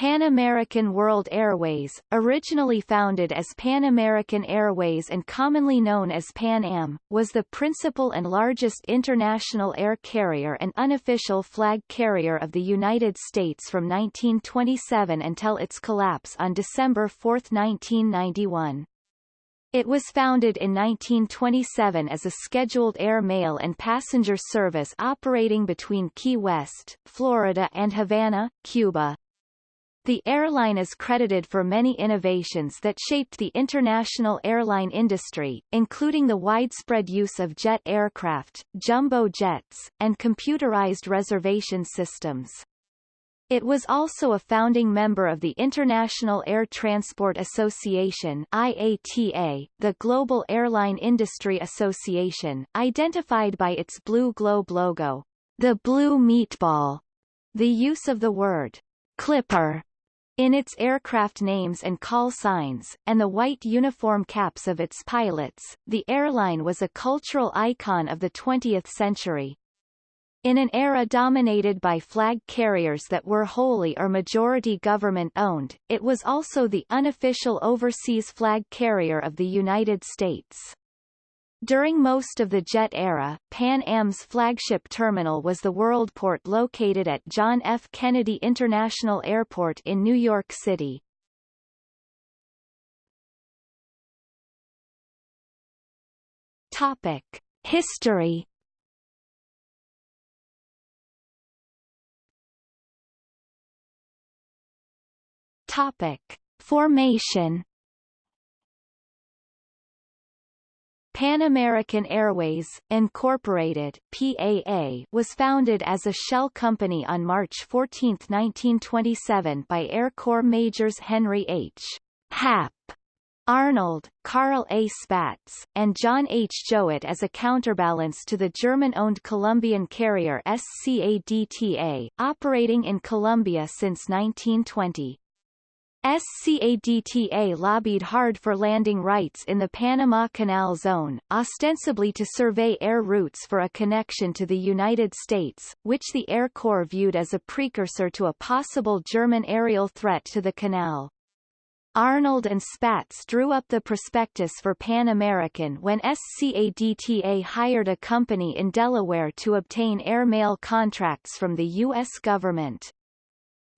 Pan American World Airways, originally founded as Pan American Airways and commonly known as Pan Am, was the principal and largest international air carrier and unofficial flag carrier of the United States from 1927 until its collapse on December 4, 1991. It was founded in 1927 as a scheduled air mail and passenger service operating between Key West, Florida and Havana, Cuba. The airline is credited for many innovations that shaped the international airline industry, including the widespread use of jet aircraft, jumbo jets, and computerized reservation systems. It was also a founding member of the International Air Transport Association IATA, the global airline industry association, identified by its blue globe logo, the blue meatball. The use of the word Clipper in its aircraft names and call signs, and the white uniform caps of its pilots, the airline was a cultural icon of the 20th century. In an era dominated by flag carriers that were wholly or majority government-owned, it was also the unofficial overseas flag carrier of the United States. During most of the jet era, Pan Am's flagship terminal was the Worldport located at John F. Kennedy International Airport in New York City. Topic. History Topic. Formation Pan American Airways, Incorporated PAA, was founded as a shell company on March 14, 1927 by Air Corps Majors Henry H. Hap Arnold, Carl A. Spaatz, and John H. Jouett as a counterbalance to the German-owned Colombian carrier SCADTA, operating in Colombia since 1920. SCADTA lobbied hard for landing rights in the Panama Canal Zone, ostensibly to survey air routes for a connection to the United States, which the Air Corps viewed as a precursor to a possible German aerial threat to the canal. Arnold and Spaatz drew up the prospectus for Pan American when SCADTA hired a company in Delaware to obtain airmail contracts from the U.S. government.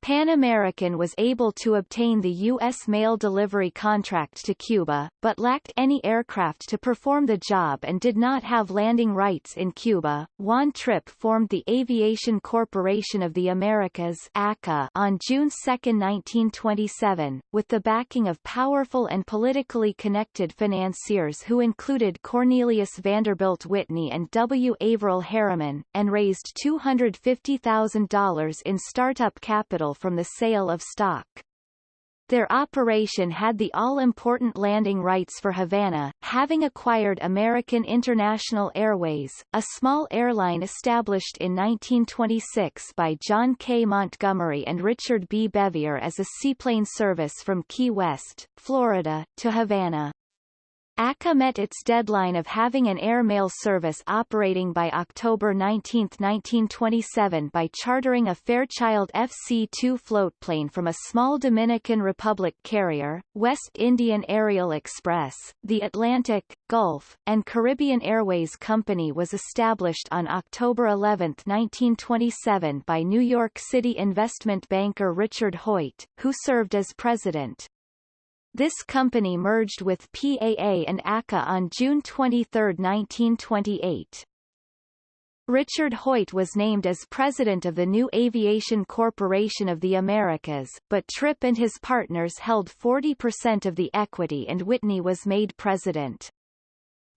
Pan American was able to obtain the U.S. mail delivery contract to Cuba, but lacked any aircraft to perform the job and did not have landing rights in Cuba. Juan Trippe formed the Aviation Corporation of the Americas ACA on June 2, 1927, with the backing of powerful and politically connected financiers who included Cornelius Vanderbilt Whitney and W. Averell Harriman, and raised $250,000 in startup capital from the sale of stock. Their operation had the all-important landing rights for Havana, having acquired American International Airways, a small airline established in 1926 by John K. Montgomery and Richard B. Bevier as a seaplane service from Key West, Florida, to Havana. ACA met its deadline of having an air mail service operating by October 19, 1927 by chartering a Fairchild FC-2 floatplane from a small Dominican Republic carrier, West Indian Aerial Express. The Atlantic, Gulf, and Caribbean Airways Company was established on October 11, 1927 by New York City investment banker Richard Hoyt, who served as president. This company merged with PAA and ACA on June 23, 1928. Richard Hoyt was named as president of the new Aviation Corporation of the Americas, but Trippe and his partners held 40% of the equity and Whitney was made president.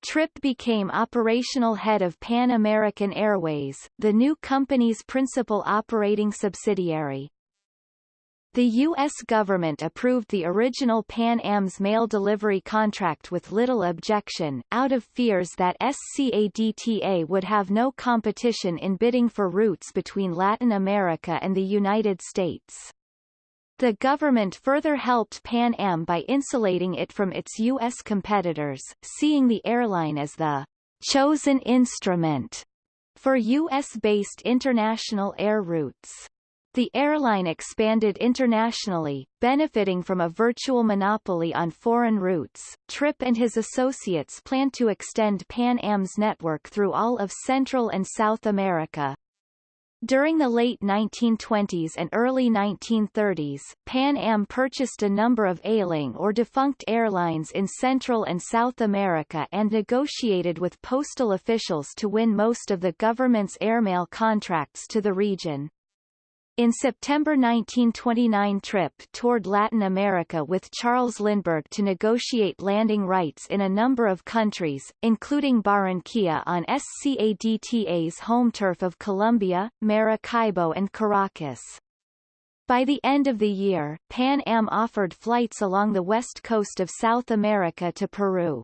Trippe became operational head of Pan American Airways, the new company's principal operating subsidiary. The U.S. government approved the original Pan Am's mail delivery contract with little objection, out of fears that SCADTA would have no competition in bidding for routes between Latin America and the United States. The government further helped Pan Am by insulating it from its U.S. competitors, seeing the airline as the chosen instrument for U.S.-based international air routes. The airline expanded internationally, benefiting from a virtual monopoly on foreign routes. Trippe and his associates planned to extend Pan Am's network through all of Central and South America. During the late 1920s and early 1930s, Pan Am purchased a number of ailing or defunct airlines in Central and South America and negotiated with postal officials to win most of the government's airmail contracts to the region. In September 1929 Trippe toured Latin America with Charles Lindbergh to negotiate landing rights in a number of countries, including Barranquilla on SCADTA's home turf of Colombia, Maracaibo and Caracas. By the end of the year, Pan Am offered flights along the west coast of South America to Peru.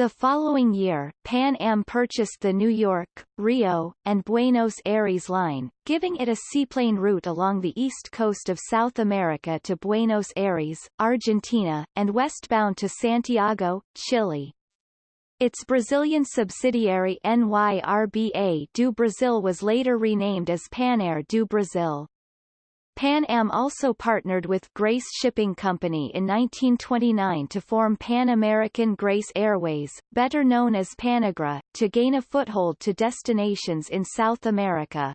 The following year, Pan Am purchased the New York, Rio, and Buenos Aires line, giving it a seaplane route along the east coast of South America to Buenos Aires, Argentina, and westbound to Santiago, Chile. Its Brazilian subsidiary NYRBA do Brasil was later renamed as Panair do Brasil. Pan Am also partnered with Grace Shipping Company in 1929 to form Pan American Grace Airways, better known as Panagra, to gain a foothold to destinations in South America.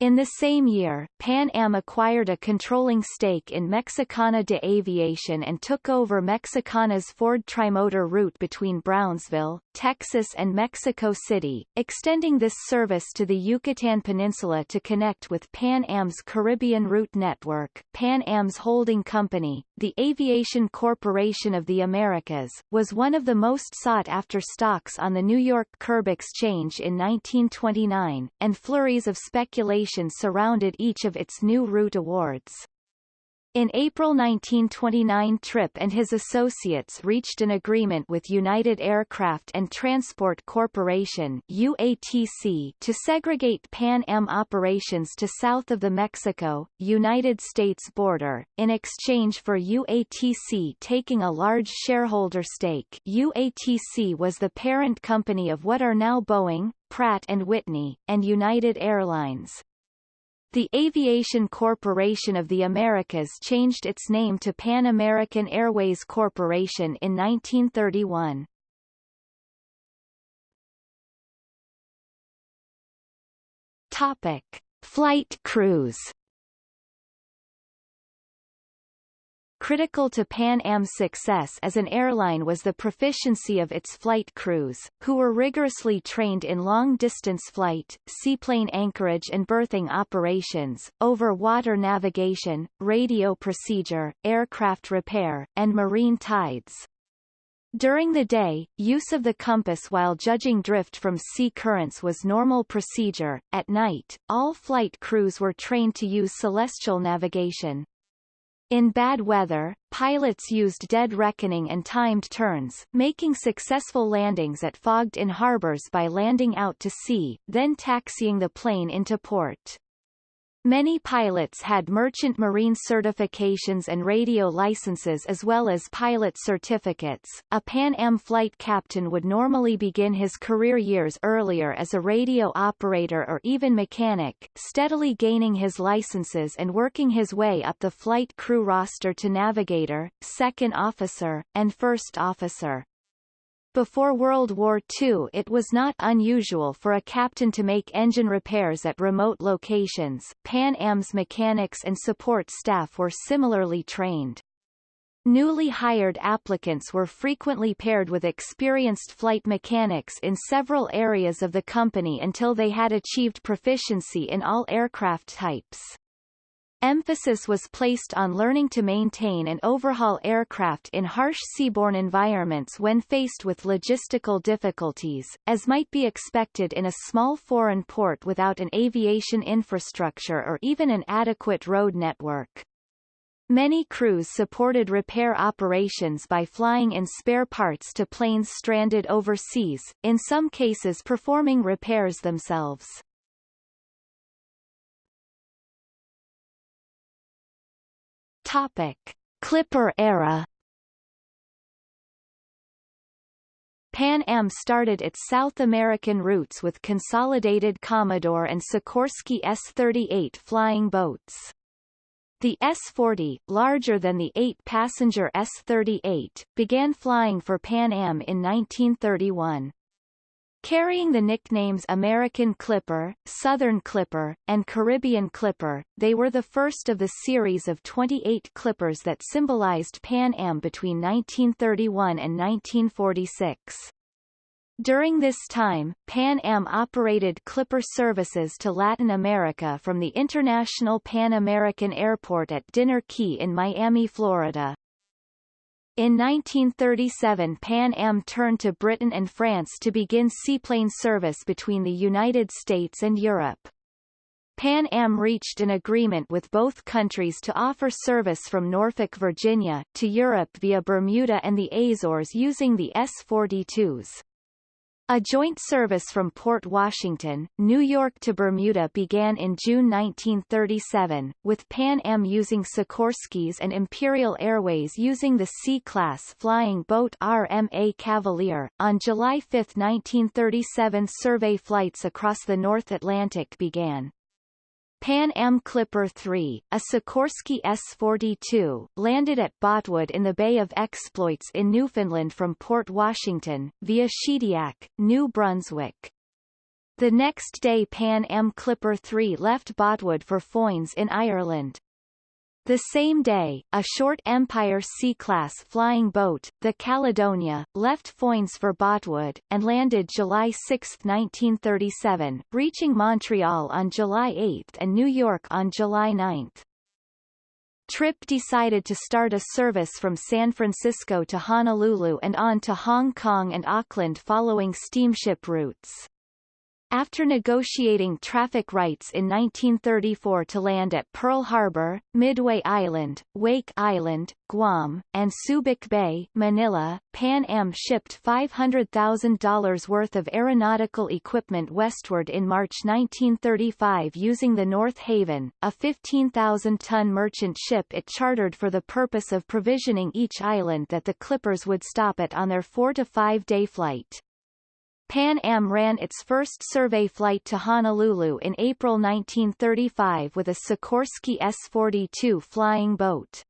In the same year, Pan Am acquired a controlling stake in Mexicana de Aviación and took over Mexicana's Ford Trimotor route between Brownsville, Texas and Mexico City, extending this service to the Yucatan Peninsula to connect with Pan Am's Caribbean route network. Pan Am's holding company, the Aviation Corporation of the Americas, was one of the most sought-after stocks on the New York Curb Exchange in 1929, and flurries of speculation surrounded each of its new route awards. In April 1929 Trippe and his associates reached an agreement with United Aircraft and Transport Corporation UATC to segregate Pan Am operations to south of the Mexico, United States border, in exchange for UATC taking a large shareholder stake UATC was the parent company of what are now Boeing, Pratt & Whitney, and United Airlines. The Aviation Corporation of the Americas changed its name to Pan American Airways Corporation in 1931. Topic: Flight crews Critical to Pan Am's success as an airline was the proficiency of its flight crews, who were rigorously trained in long-distance flight, seaplane anchorage and berthing operations, over-water navigation, radio procedure, aircraft repair, and marine tides. During the day, use of the compass while judging drift from sea currents was normal procedure. At night, all flight crews were trained to use celestial navigation. In bad weather, pilots used dead reckoning and timed turns, making successful landings at fogged-in harbors by landing out to sea, then taxiing the plane into port. Many pilots had merchant marine certifications and radio licenses as well as pilot certificates. A Pan Am flight captain would normally begin his career years earlier as a radio operator or even mechanic, steadily gaining his licenses and working his way up the flight crew roster to navigator, second officer, and first officer. Before World War II it was not unusual for a captain to make engine repairs at remote locations. Pan Am's mechanics and support staff were similarly trained. Newly hired applicants were frequently paired with experienced flight mechanics in several areas of the company until they had achieved proficiency in all aircraft types. Emphasis was placed on learning to maintain and overhaul aircraft in harsh seaborne environments when faced with logistical difficulties, as might be expected in a small foreign port without an aviation infrastructure or even an adequate road network. Many crews supported repair operations by flying in spare parts to planes stranded overseas, in some cases performing repairs themselves. Topic: Clipper era. Pan Am started its South American routes with consolidated Commodore and Sikorsky S-38 flying boats. The S-40, larger than the eight-passenger S-38, began flying for Pan Am in 1931. Carrying the nicknames American Clipper, Southern Clipper, and Caribbean Clipper, they were the first of the series of 28 Clippers that symbolized Pan Am between 1931 and 1946. During this time, Pan Am operated Clipper services to Latin America from the International Pan American Airport at Dinner Key in Miami, Florida. In 1937 Pan Am turned to Britain and France to begin seaplane service between the United States and Europe. Pan Am reached an agreement with both countries to offer service from Norfolk, Virginia, to Europe via Bermuda and the Azores using the S-42s. A joint service from Port Washington, New York to Bermuda began in June 1937, with Pan Am using Sikorsky's and Imperial Airways using the C-class flying boat RMA Cavalier. On July 5, 1937 survey flights across the North Atlantic began. Pan Am Clipper 3, a Sikorsky S-42, landed at Botwood in the Bay of Exploits in Newfoundland from Port Washington, via Shediac, New Brunswick. The next day Pan Am Clipper 3 left Botwood for Foynes in Ireland. The same day, a short Empire C-class flying boat, the Caledonia, left Foynes for Botwood, and landed July 6, 1937, reaching Montreal on July 8 and New York on July 9. Trippe decided to start a service from San Francisco to Honolulu and on to Hong Kong and Auckland following steamship routes. After negotiating traffic rights in 1934 to land at Pearl Harbor, Midway Island, Wake Island, Guam, and Subic Bay, Manila, Pan Am shipped $500,000 worth of aeronautical equipment westward in March 1935 using the North Haven, a 15,000-ton merchant ship it chartered for the purpose of provisioning each island that the Clippers would stop at on their four- to five-day flight. Pan Am ran its first survey flight to Honolulu in April 1935 with a Sikorsky S-42 flying boat.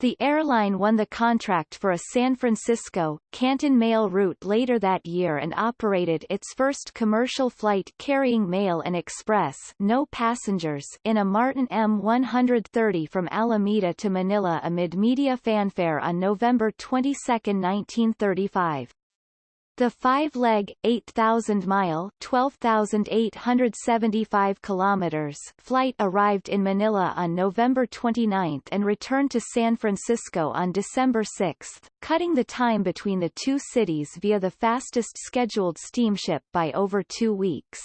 The airline won the contract for a San Francisco, Canton mail route later that year and operated its first commercial flight carrying mail and express no passengers in a Martin M130 from Alameda to Manila amid media fanfare on November 22, 1935. The five-leg, 8,000-mile (12,875 kilometers) flight arrived in Manila on November 29 and returned to San Francisco on December 6, cutting the time between the two cities via the fastest scheduled steamship by over two weeks.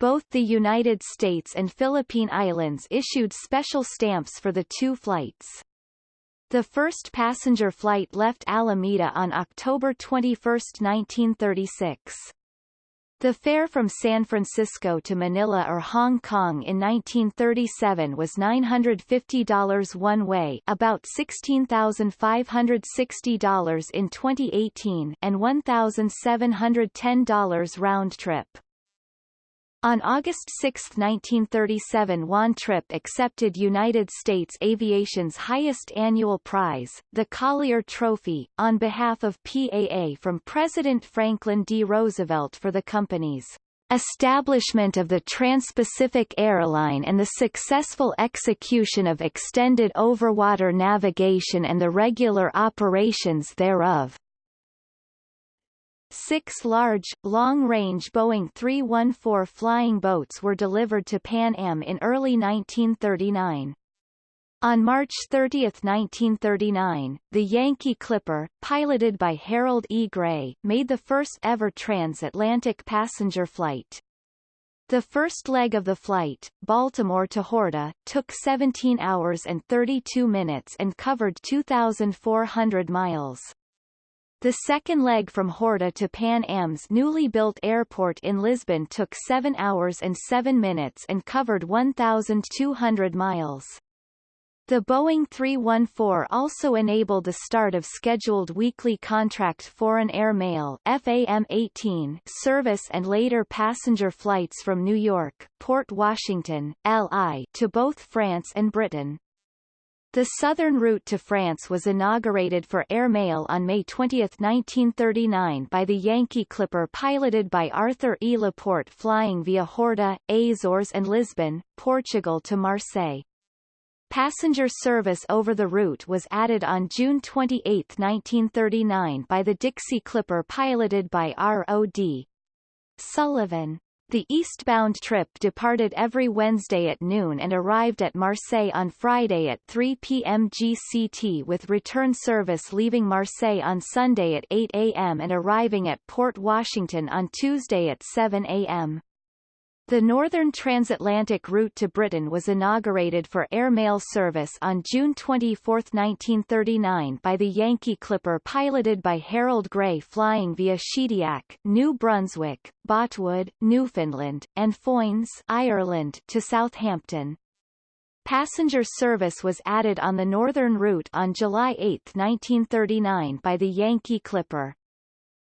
Both the United States and Philippine Islands issued special stamps for the two flights. The first passenger flight left Alameda on October 21, 1936. The fare from San Francisco to Manila or Hong Kong in 1937 was $950 one way about $16,560 in 2018 and $1,710 round trip. On August 6, 1937 Juan Trippe accepted United States aviation's highest annual prize, the Collier Trophy, on behalf of PAA from President Franklin D. Roosevelt for the company's establishment of the Trans-Pacific Airline and the successful execution of extended overwater navigation and the regular operations thereof. Six large, long-range Boeing 314 flying boats were delivered to Pan Am in early 1939. On March 30, 1939, the Yankee Clipper, piloted by Harold E. Gray, made the first ever transatlantic passenger flight. The first leg of the flight, Baltimore to Horta, took 17 hours and 32 minutes and covered 2,400 miles. The second leg from Horta to Pan Am's newly built airport in Lisbon took 7 hours and 7 minutes and covered 1,200 miles. The Boeing 314 also enabled the start of scheduled weekly contract foreign air mail FAM-18 service and later passenger flights from New York, Port Washington, LI to both France and Britain. The southern route to France was inaugurated for air mail on May 20, 1939 by the Yankee Clipper piloted by Arthur E. Laporte flying via Horta, Azores and Lisbon, Portugal to Marseille. Passenger service over the route was added on June 28, 1939 by the Dixie Clipper piloted by R.O.D. Sullivan. The eastbound trip departed every Wednesday at noon and arrived at Marseille on Friday at 3 p.m. GCT with return service leaving Marseille on Sunday at 8 a.m. and arriving at Port Washington on Tuesday at 7 a.m. The northern transatlantic route to Britain was inaugurated for airmail service on June 24, 1939 by the Yankee Clipper piloted by Harold Gray flying via Shediac, New Brunswick, Botwood, Newfoundland, and Foynes, Ireland to Southampton. Passenger service was added on the northern route on July 8, 1939 by the Yankee Clipper.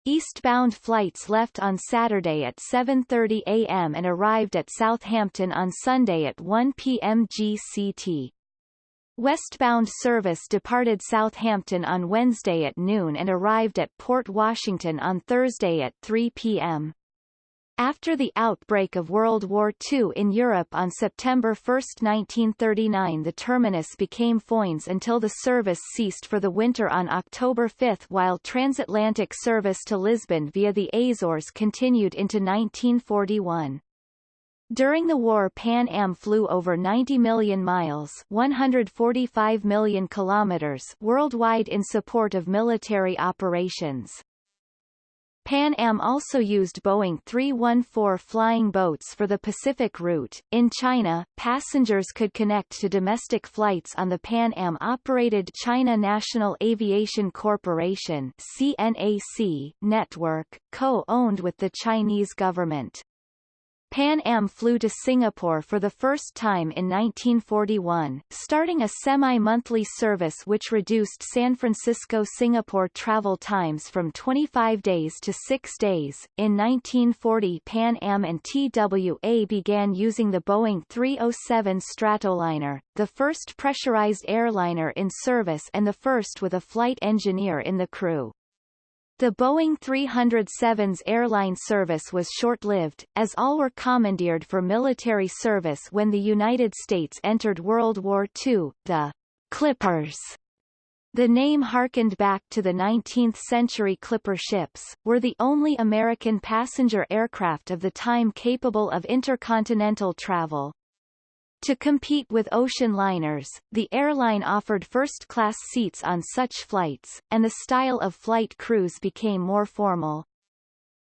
Eastbound flights left on Saturday at 7.30 a.m. and arrived at Southampton on Sunday at 1 p.m. GCT. Westbound service departed Southampton on Wednesday at noon and arrived at Port Washington on Thursday at 3 p.m. After the outbreak of World War II in Europe on September 1, 1939 the terminus became Foynes until the service ceased for the winter on October 5 while transatlantic service to Lisbon via the Azores continued into 1941. During the war Pan Am flew over 90 million miles 145 million kilometers worldwide in support of military operations. Pan Am also used Boeing 314 flying boats for the Pacific route. In China, passengers could connect to domestic flights on the Pan Am-operated China National Aviation Corporation CNAC network, co-owned with the Chinese government. Pan Am flew to Singapore for the first time in 1941, starting a semi-monthly service which reduced San Francisco-Singapore travel times from 25 days to 6 days. In 1940 Pan Am and TWA began using the Boeing 307 Stratoliner, the first pressurized airliner in service and the first with a flight engineer in the crew. The Boeing 307's airline service was short-lived, as all were commandeered for military service when the United States entered World War II. The Clippers the name harkened back to the 19th-century Clipper ships, were the only American passenger aircraft of the time capable of intercontinental travel. To compete with ocean liners, the airline offered first-class seats on such flights, and the style of flight crews became more formal.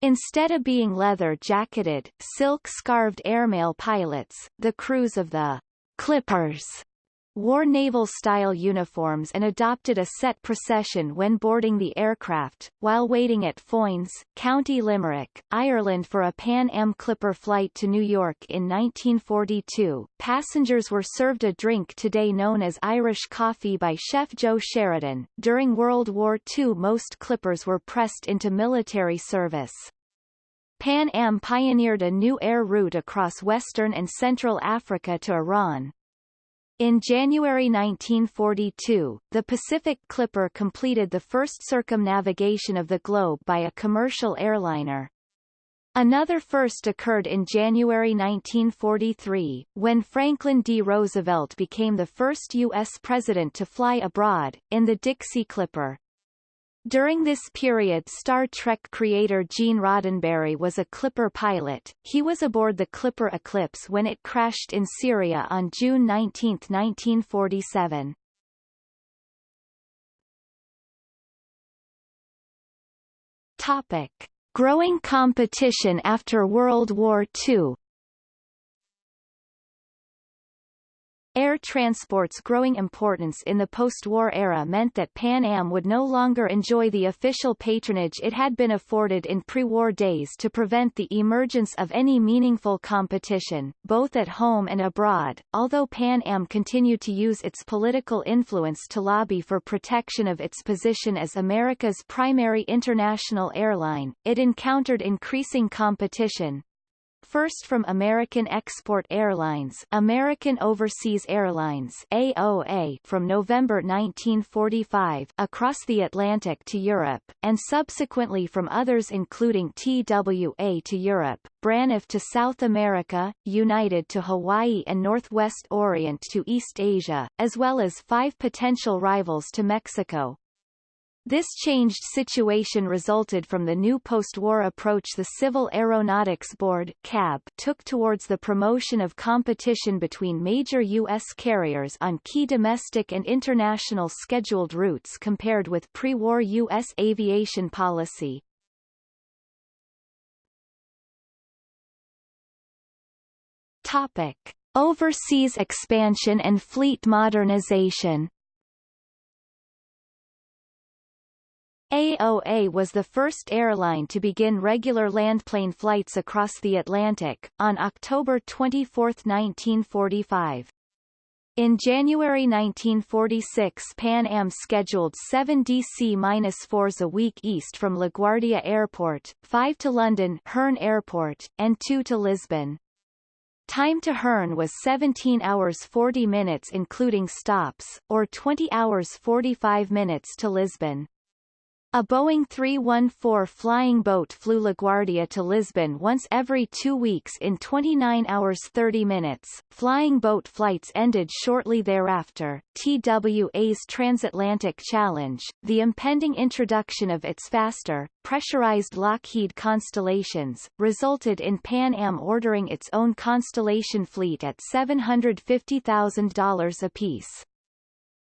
Instead of being leather-jacketed, silk-scarved airmail pilots, the crews of the Clippers wore naval-style uniforms and adopted a set procession when boarding the aircraft, while waiting at Foynes, County Limerick, Ireland for a Pan Am Clipper flight to New York in 1942. Passengers were served a drink today known as Irish coffee by Chef Joe Sheridan. During World War II most Clippers were pressed into military service. Pan Am pioneered a new air route across western and central Africa to Iran, in January 1942, the Pacific Clipper completed the first circumnavigation of the globe by a commercial airliner. Another first occurred in January 1943, when Franklin D. Roosevelt became the first U.S. president to fly abroad, in the Dixie Clipper. During this period Star Trek creator Gene Roddenberry was a Clipper pilot. He was aboard the Clipper Eclipse when it crashed in Syria on June 19, 1947. Topic. Growing competition after World War II Air transport's growing importance in the post-war era meant that Pan Am would no longer enjoy the official patronage it had been afforded in pre-war days to prevent the emergence of any meaningful competition, both at home and abroad. Although Pan Am continued to use its political influence to lobby for protection of its position as America's primary international airline, it encountered increasing competition, first from American Export Airlines American Overseas Airlines AOA from November 1945 across the Atlantic to Europe, and subsequently from others including TWA to Europe, Braniff to South America, United to Hawaii and Northwest Orient to East Asia, as well as five potential rivals to Mexico, this changed situation resulted from the new post-war approach the Civil Aeronautics Board CAB took towards the promotion of competition between major U.S. carriers on key domestic and international scheduled routes compared with pre-war U.S. aviation policy. Topic. Overseas expansion and fleet modernization AOA was the first airline to begin regular landplane flights across the Atlantic, on October 24, 1945. In January 1946 Pan Am scheduled 7 DC-4s a week east from LaGuardia Airport, 5 to London Hurn Airport, and 2 to Lisbon. Time to Hurn was 17 hours 40 minutes including stops, or 20 hours 45 minutes to Lisbon. A Boeing 314 flying boat flew LaGuardia to Lisbon once every two weeks in 29 hours 30 minutes. Flying boat flights ended shortly thereafter. TWA's transatlantic challenge, the impending introduction of its faster, pressurized Lockheed Constellations, resulted in Pan Am ordering its own Constellation fleet at $750,000 apiece.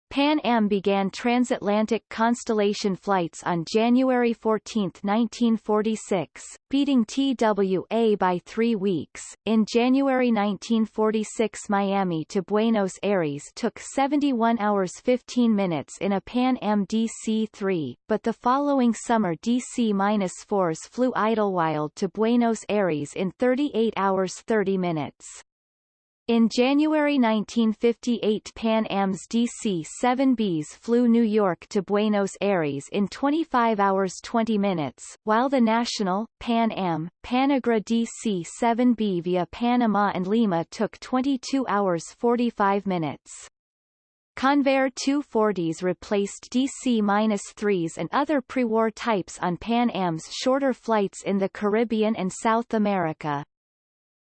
Pan Am began transatlantic Constellation flights on January 14, 1946, beating TWA by three weeks. In January 1946 Miami to Buenos Aires took 71 hours 15 minutes in a Pan Am DC-3, but the following summer DC-4s flew Idlewild to Buenos Aires in 38 hours 30 minutes. In January 1958 Pan Am's DC-7Bs flew New York to Buenos Aires in 25 hours 20 minutes, while the national, Pan Am, Panagra DC-7B via Panama and Lima took 22 hours 45 minutes. Convair 240s replaced DC-3s and other pre-war types on Pan Am's shorter flights in the Caribbean and South America.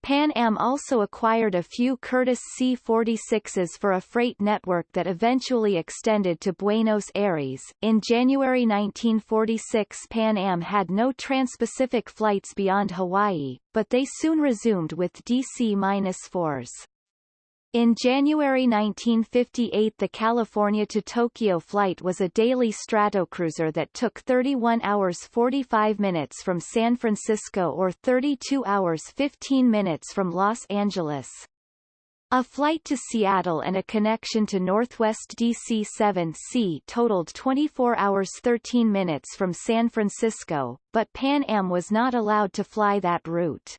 Pan Am also acquired a few Curtiss C-46s for a freight network that eventually extended to Buenos Aires. In January 1946 Pan Am had no trans-Pacific flights beyond Hawaii, but they soon resumed with DC-4s. In January 1958 the California to Tokyo flight was a daily Stratocruiser that took 31 hours 45 minutes from San Francisco or 32 hours 15 minutes from Los Angeles. A flight to Seattle and a connection to Northwest DC-7C totaled 24 hours 13 minutes from San Francisco, but Pan Am was not allowed to fly that route.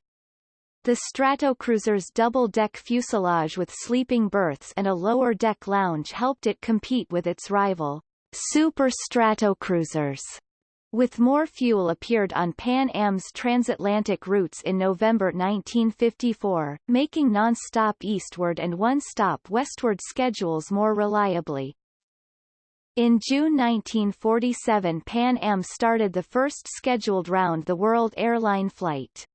The Stratocruiser's double-deck fuselage with sleeping berths and a lower-deck lounge helped it compete with its rival, Super Stratocruisers. With more fuel appeared on Pan Am's transatlantic routes in November 1954, making non-stop eastward and one-stop westward schedules more reliably. In June 1947 Pan Am started the first scheduled round-the-world airline flight.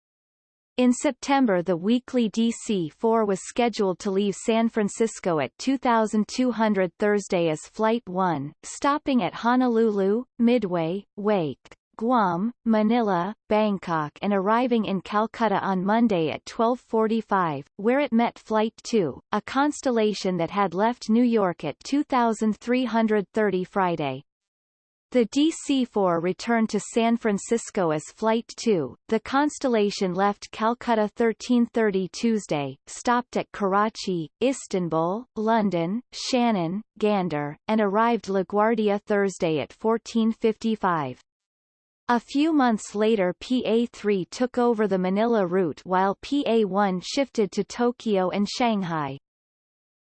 In September the weekly DC-4 was scheduled to leave San Francisco at 2200 Thursday as Flight 1, stopping at Honolulu, Midway, Wake, Guam, Manila, Bangkok and arriving in Calcutta on Monday at 12.45, where it met Flight 2, a constellation that had left New York at 2330 Friday. The DC-4 returned to San Francisco as Flight 2. The Constellation left Calcutta 1330 Tuesday, stopped at Karachi, Istanbul, London, Shannon, Gander, and arrived LaGuardia Thursday at 1455. A few months later PA-3 took over the Manila route while PA-1 shifted to Tokyo and Shanghai.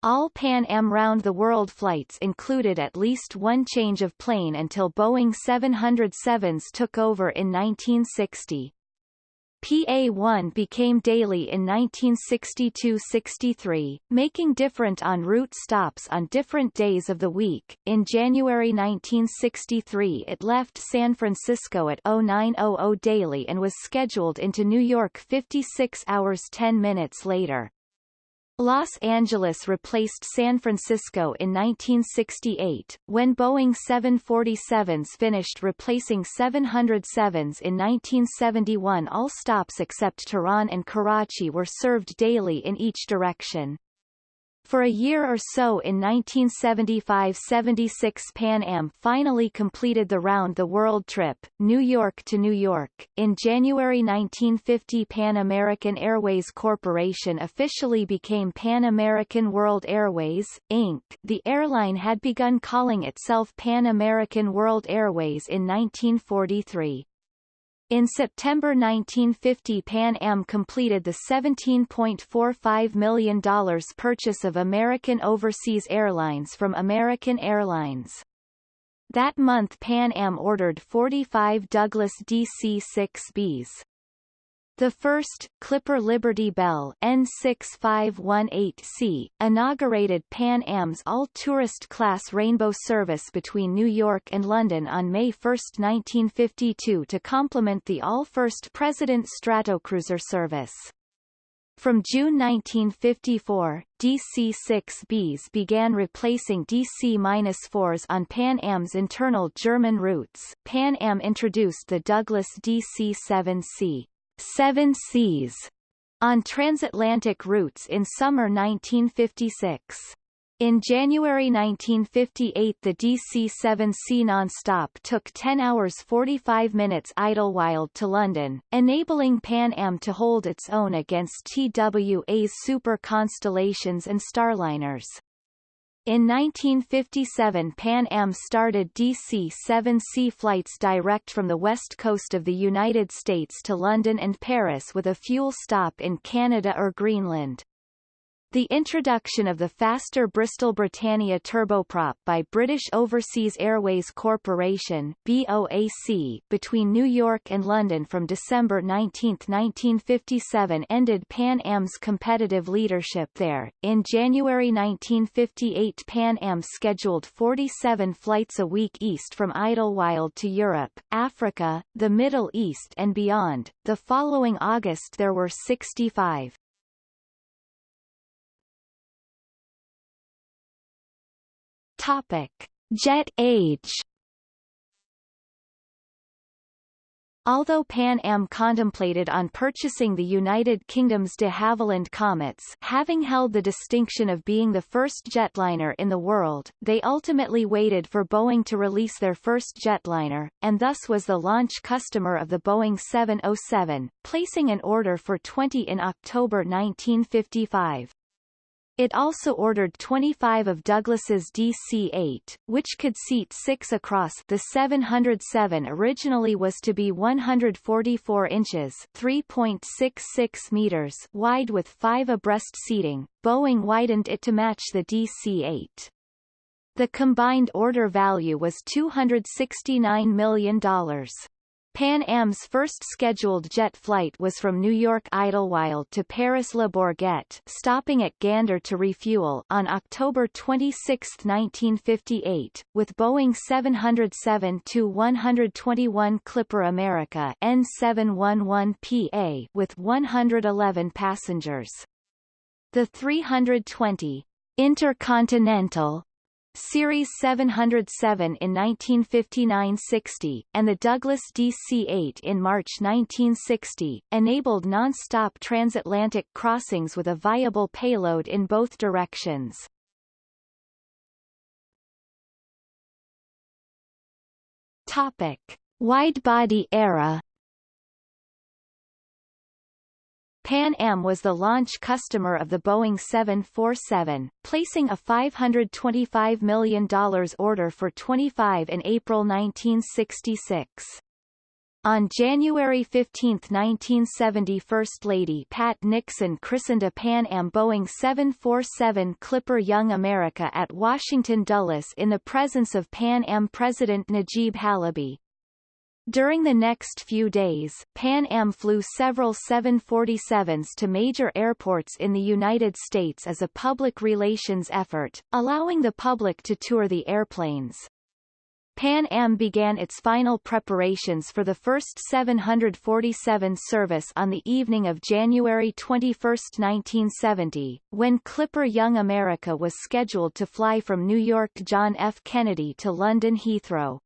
All Pan Am round-the-world flights included at least one change of plane until Boeing 707s took over in 1960. PA-1 became daily in 1962-63, making different en route stops on different days of the week. In January 1963 it left San Francisco at 0900 daily and was scheduled into New York 56 hours 10 minutes later. Los Angeles replaced San Francisco in 1968, when Boeing 747s finished replacing 707s in 1971 all stops except Tehran and Karachi were served daily in each direction. For a year or so in 1975-76 Pan Am finally completed the round-the-world trip, New York to New York. In January 1950 Pan American Airways Corporation officially became Pan American World Airways, Inc. The airline had begun calling itself Pan American World Airways in 1943. In September 1950 Pan Am completed the $17.45 million purchase of American Overseas Airlines from American Airlines. That month Pan Am ordered 45 Douglas DC-6Bs. The first, Clipper Liberty Bell N6518C, inaugurated Pan Am's all-tourist class rainbow service between New York and London on May 1, 1952 to complement the all-first President Stratocruiser service. From June 1954, DC-6Bs began replacing DC-4s on Pan Am's internal German routes. Pan Am introduced the Douglas DC-7C Seven Seas on transatlantic routes in summer 1956. In January 1958 the DC-7C non-stop took 10 hours 45 minutes Idlewild to London, enabling Pan Am to hold its own against TWA's Super Constellations and Starliners. In 1957 Pan Am started DC-7C flights direct from the west coast of the United States to London and Paris with a fuel stop in Canada or Greenland. The introduction of the faster Bristol Britannia turboprop by British Overseas Airways Corporation BOAC between New York and London from December 19, 1957 ended Pan Am's competitive leadership there. In January 1958 Pan Am scheduled 47 flights a week east from Idlewild to Europe, Africa, the Middle East and beyond. The following August there were 65. Topic: Jet age. Although Pan Am contemplated on purchasing the United Kingdom's de Havilland Comets having held the distinction of being the first jetliner in the world, they ultimately waited for Boeing to release their first jetliner, and thus was the launch customer of the Boeing 707, placing an order for 20 in October 1955. It also ordered 25 of Douglas's DC-8, which could seat six across the 707 originally was to be 144 inches 3.66 meters wide with five abreast seating, Boeing widened it to match the DC-8. The combined order value was $269 million. Pan Am's first scheduled jet flight was from New York Idlewild to Paris Le Bourget stopping at Gander to refuel on October 26, 1958, with Boeing 707-121 Clipper America N711PA with 111 passengers. The 320 Intercontinental Series 707 in 1959-60, and the Douglas DC-8 in March 1960, enabled non-stop transatlantic crossings with a viable payload in both directions. Topic. Widebody era Pan Am was the launch customer of the Boeing 747, placing a $525 million order for 25 in April 1966. On January 15, 1970 First Lady Pat Nixon christened a Pan Am Boeing 747 Clipper Young America at Washington Dulles in the presence of Pan Am President Najeeb Halaby. During the next few days, Pan Am flew several 747s to major airports in the United States as a public relations effort, allowing the public to tour the airplanes. Pan Am began its final preparations for the first 747 service on the evening of January 21, 1970, when Clipper Young America was scheduled to fly from New York John F. Kennedy to London Heathrow.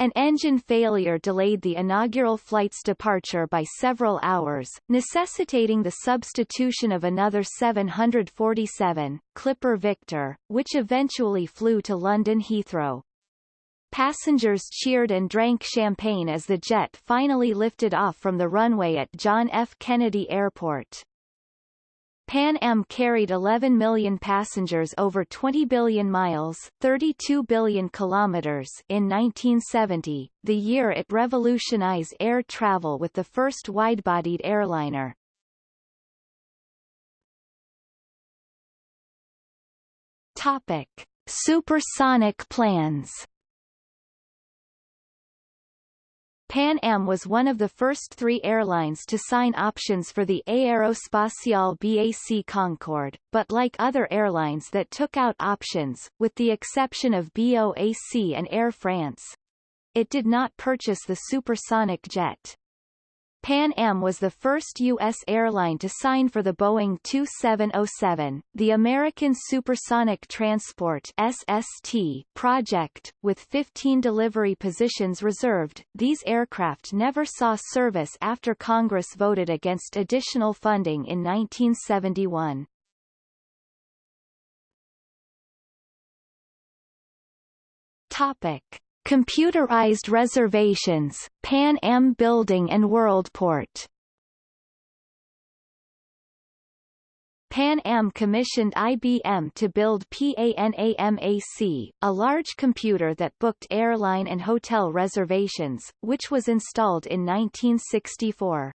An engine failure delayed the inaugural flight's departure by several hours, necessitating the substitution of another 747, Clipper Victor, which eventually flew to London Heathrow. Passengers cheered and drank champagne as the jet finally lifted off from the runway at John F. Kennedy Airport. Pan Am carried 11 million passengers over 20 billion miles 32 billion kilometers in 1970, the year it revolutionized air travel with the first wide-bodied airliner. Topic. Supersonic plans Pan Am was one of the first three airlines to sign options for the Aérospatiale BAC Concorde, but like other airlines that took out options, with the exception of BOAC and Air France, it did not purchase the supersonic jet. Pan Am was the first U.S. airline to sign for the Boeing 2707, the American Supersonic Transport SST project, with 15 delivery positions reserved. These aircraft never saw service after Congress voted against additional funding in 1971. Topic. Computerized reservations, Pan Am Building and Worldport Pan Am commissioned IBM to build PANAMAC, a large computer that booked airline and hotel reservations, which was installed in 1964.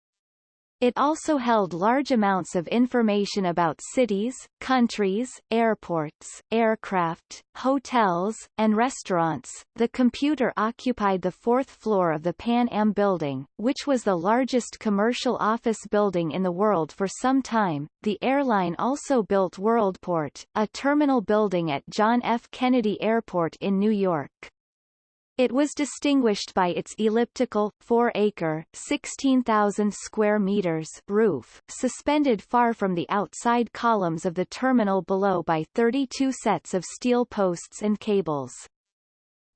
It also held large amounts of information about cities, countries, airports, aircraft, hotels, and restaurants. The computer occupied the fourth floor of the Pan Am building, which was the largest commercial office building in the world for some time. The airline also built Worldport, a terminal building at John F. Kennedy Airport in New York. It was distinguished by its elliptical, 4-acre (16,000 square meters) roof, suspended far from the outside columns of the terminal below by 32 sets of steel posts and cables.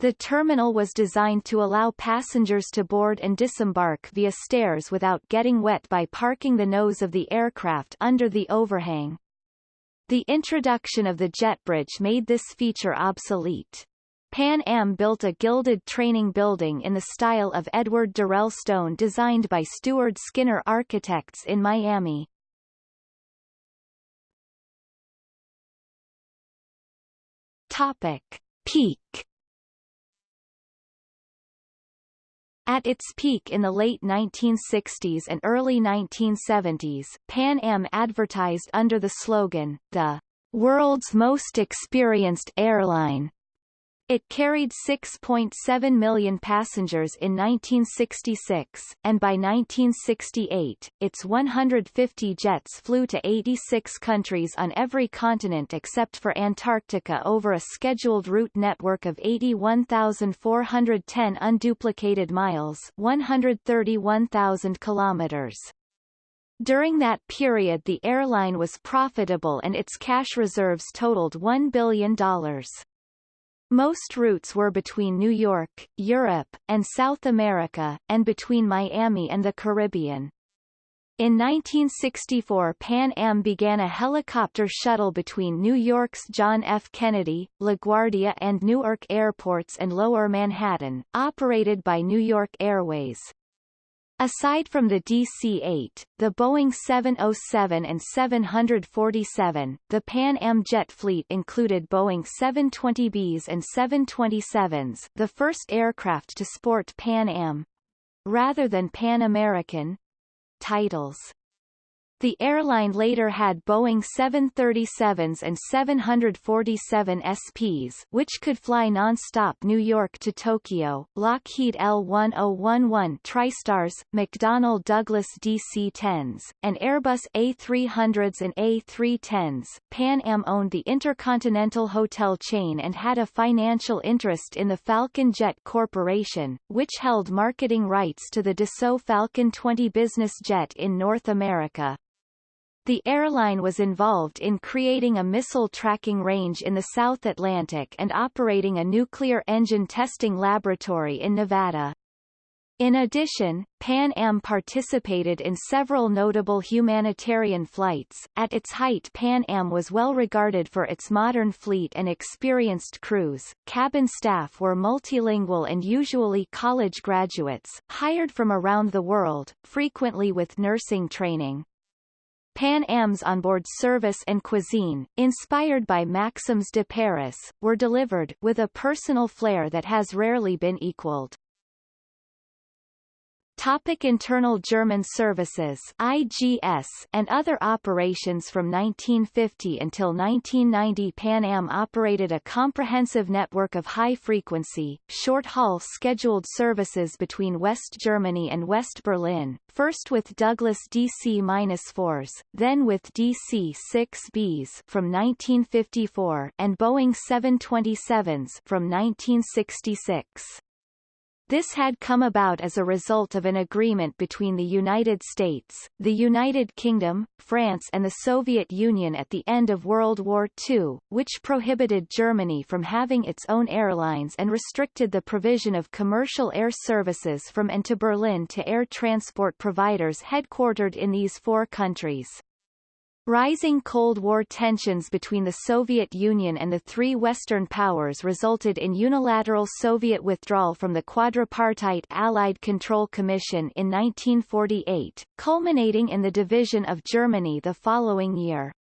The terminal was designed to allow passengers to board and disembark via stairs without getting wet by parking the nose of the aircraft under the overhang. The introduction of the jet bridge made this feature obsolete. Pan Am built a gilded training building in the style of Edward Durell Stone designed by Steward Skinner Architects in Miami. Topic. Peak At its peak in the late 1960s and early 1970s, Pan Am advertised under the slogan, the world's most experienced airline, it carried 6.7 million passengers in 1966, and by 1968, its 150 jets flew to 86 countries on every continent except for Antarctica over a scheduled route network of 81,410 unduplicated miles 131,000 kilometers. During that period the airline was profitable and its cash reserves totaled $1 billion. Most routes were between New York, Europe, and South America, and between Miami and the Caribbean. In 1964 Pan Am began a helicopter shuttle between New York's John F. Kennedy, LaGuardia and Newark airports and Lower Manhattan, operated by New York Airways. Aside from the DC-8, the Boeing 707 and 747, the Pan Am jet fleet included Boeing 720Bs and 727s the first aircraft to sport Pan Am, rather than Pan American, titles. The airline later had Boeing 737s and 747 SPs which could fly non-stop New York to Tokyo, Lockheed L-1011 TriStars, McDonnell Douglas DC-10s, and Airbus A300s and A310s. Pan Am owned the Intercontinental Hotel chain and had a financial interest in the Falcon Jet Corporation, which held marketing rights to the Dassault Falcon 20 business jet in North America. The airline was involved in creating a missile tracking range in the South Atlantic and operating a nuclear engine testing laboratory in Nevada. In addition, Pan Am participated in several notable humanitarian flights. At its height, Pan Am was well regarded for its modern fleet and experienced crews. Cabin staff were multilingual and usually college graduates, hired from around the world, frequently with nursing training. Pan Am's onboard service and cuisine, inspired by Maxims de Paris, were delivered with a personal flair that has rarely been equaled. Topic internal German services IGS and other operations From 1950 until 1990 Pan Am operated a comprehensive network of high-frequency, short-haul scheduled services between West Germany and West Berlin, first with Douglas DC-4s, then with DC-6Bs from 1954 and Boeing 727s from 1966. This had come about as a result of an agreement between the United States, the United Kingdom, France and the Soviet Union at the end of World War II, which prohibited Germany from having its own airlines and restricted the provision of commercial air services from and to Berlin to air transport providers headquartered in these four countries. Rising Cold War tensions between the Soviet Union and the three Western powers resulted in unilateral Soviet withdrawal from the quadripartite Allied Control Commission in 1948, culminating in the division of Germany the following year.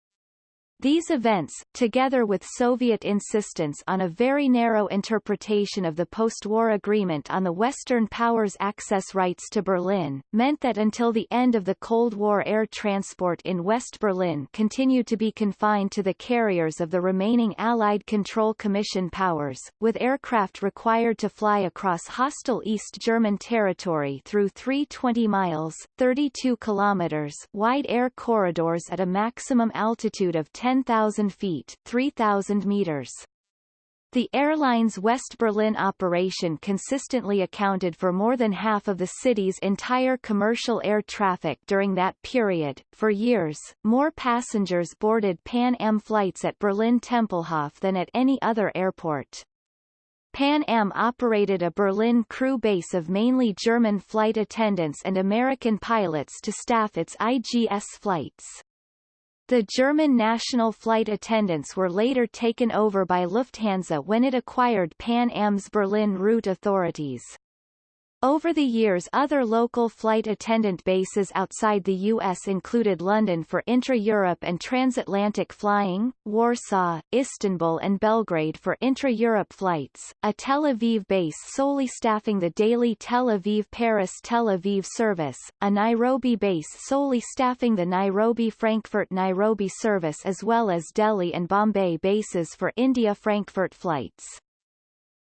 These events, together with Soviet insistence on a very narrow interpretation of the post-war agreement on the Western powers' access rights to Berlin, meant that until the end of the Cold War air transport in West Berlin continued to be confined to the carriers of the remaining Allied Control Commission powers, with aircraft required to fly across hostile East German territory through three 20 miles 32 kilometers wide air corridors at a maximum altitude of 10 10,000 feet 3,000 meters. The airline's West Berlin operation consistently accounted for more than half of the city's entire commercial air traffic during that period. For years, more passengers boarded Pan Am flights at Berlin Tempelhof than at any other airport. Pan Am operated a Berlin crew base of mainly German flight attendants and American pilots to staff its IGS flights. The German national flight attendants were later taken over by Lufthansa when it acquired Pan Am's Berlin route authorities. Over the years other local flight attendant bases outside the U.S. included London for intra-Europe and transatlantic flying, Warsaw, Istanbul and Belgrade for intra-Europe flights, a Tel Aviv base solely staffing the daily Tel Aviv-Paris-Tel Aviv service, a Nairobi base solely staffing the Nairobi-Frankfurt-Nairobi service as well as Delhi and Bombay bases for India-Frankfurt flights.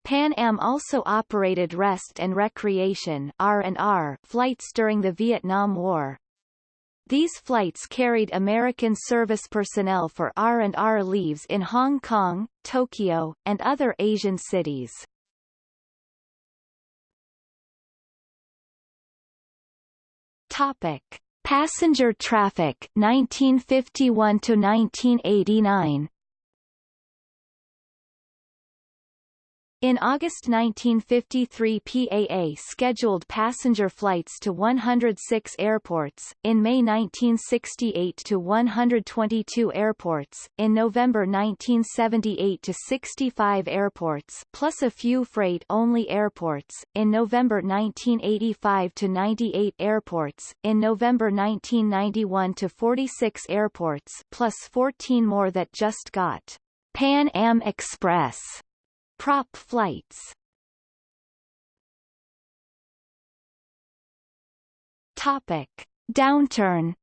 Pan Am also operated rest and recreation R&R flights during the Vietnam War. These flights carried American service personnel for R&R leaves in Hong Kong, Tokyo, and other Asian cities. Topic: Passenger traffic 1951 to 1989. In August 1953 PAA scheduled passenger flights to 106 airports, in May 1968 to 122 airports, in November 1978 to 65 airports plus a few freight-only airports, in November 1985 to 98 airports, in November 1991 to 46 airports plus 14 more that just got Pan Am Express Prop flights Topic. Downturn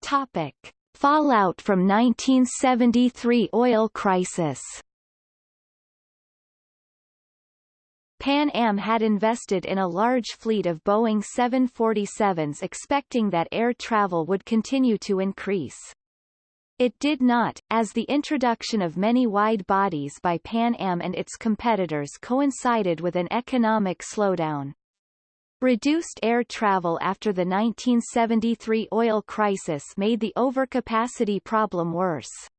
Topic. Fallout from 1973 oil crisis Pan Am had invested in a large fleet of Boeing 747s expecting that air travel would continue to increase. It did not, as the introduction of many wide bodies by Pan Am and its competitors coincided with an economic slowdown. Reduced air travel after the 1973 oil crisis made the overcapacity problem worse.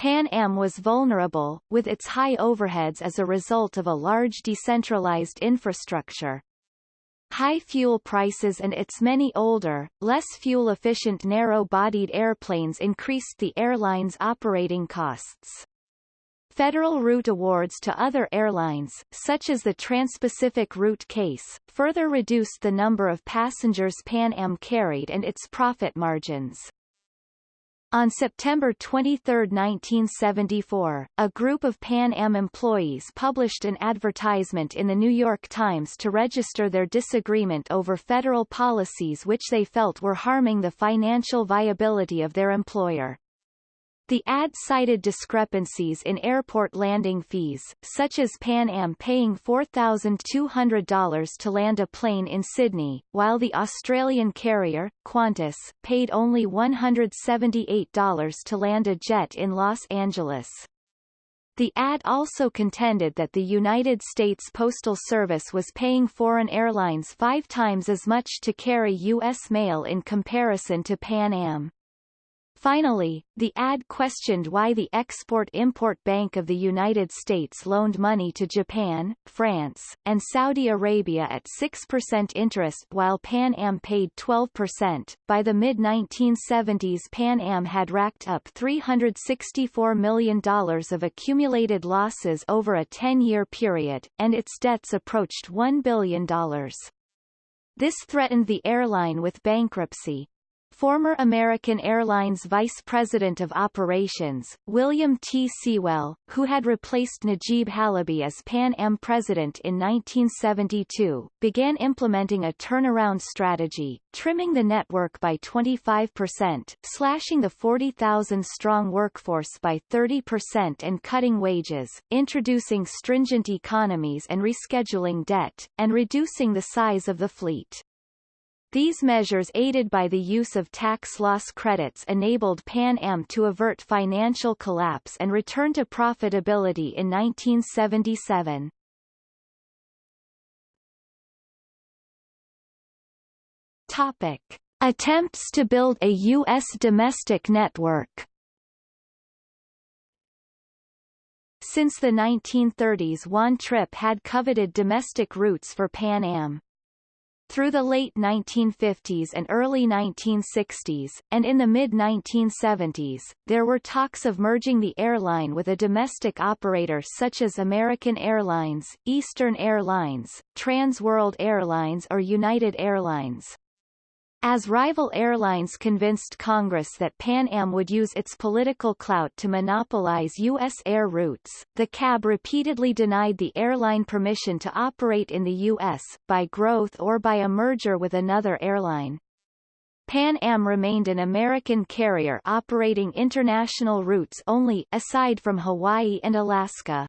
Pan Am was vulnerable, with its high overheads as a result of a large decentralized infrastructure. High fuel prices and its many older, less fuel-efficient narrow-bodied airplanes increased the airline's operating costs. Federal route awards to other airlines, such as the Trans-Pacific route case, further reduced the number of passengers Pan Am carried and its profit margins. On September 23, 1974, a group of Pan Am employees published an advertisement in the New York Times to register their disagreement over federal policies which they felt were harming the financial viability of their employer. The ad cited discrepancies in airport landing fees, such as Pan Am paying $4,200 to land a plane in Sydney, while the Australian carrier, Qantas, paid only $178 to land a jet in Los Angeles. The ad also contended that the United States Postal Service was paying foreign airlines five times as much to carry U.S. mail in comparison to Pan Am. Finally, the ad questioned why the Export-Import Bank of the United States loaned money to Japan, France, and Saudi Arabia at 6% interest while Pan Am paid 12%. By the mid-1970s Pan Am had racked up $364 million of accumulated losses over a 10-year period, and its debts approached $1 billion. This threatened the airline with bankruptcy, Former American Airlines Vice President of Operations, William T. Sewell, who had replaced Najeeb Halaby as Pan Am president in 1972, began implementing a turnaround strategy, trimming the network by 25%, slashing the 40,000-strong workforce by 30% and cutting wages, introducing stringent economies and rescheduling debt, and reducing the size of the fleet. These measures aided by the use of tax loss credits enabled Pan Am to avert financial collapse and return to profitability in 1977. Topic. Attempts to build a U.S. domestic network Since the 1930s Juan Trippe had coveted domestic routes for Pan Am. Through the late 1950s and early 1960s, and in the mid-1970s, there were talks of merging the airline with a domestic operator such as American Airlines, Eastern Airlines, Trans World Airlines or United Airlines. As rival airlines convinced Congress that Pan Am would use its political clout to monopolize U.S. air routes, the CAB repeatedly denied the airline permission to operate in the U.S., by growth or by a merger with another airline. Pan Am remained an American carrier operating international routes only, aside from Hawaii and Alaska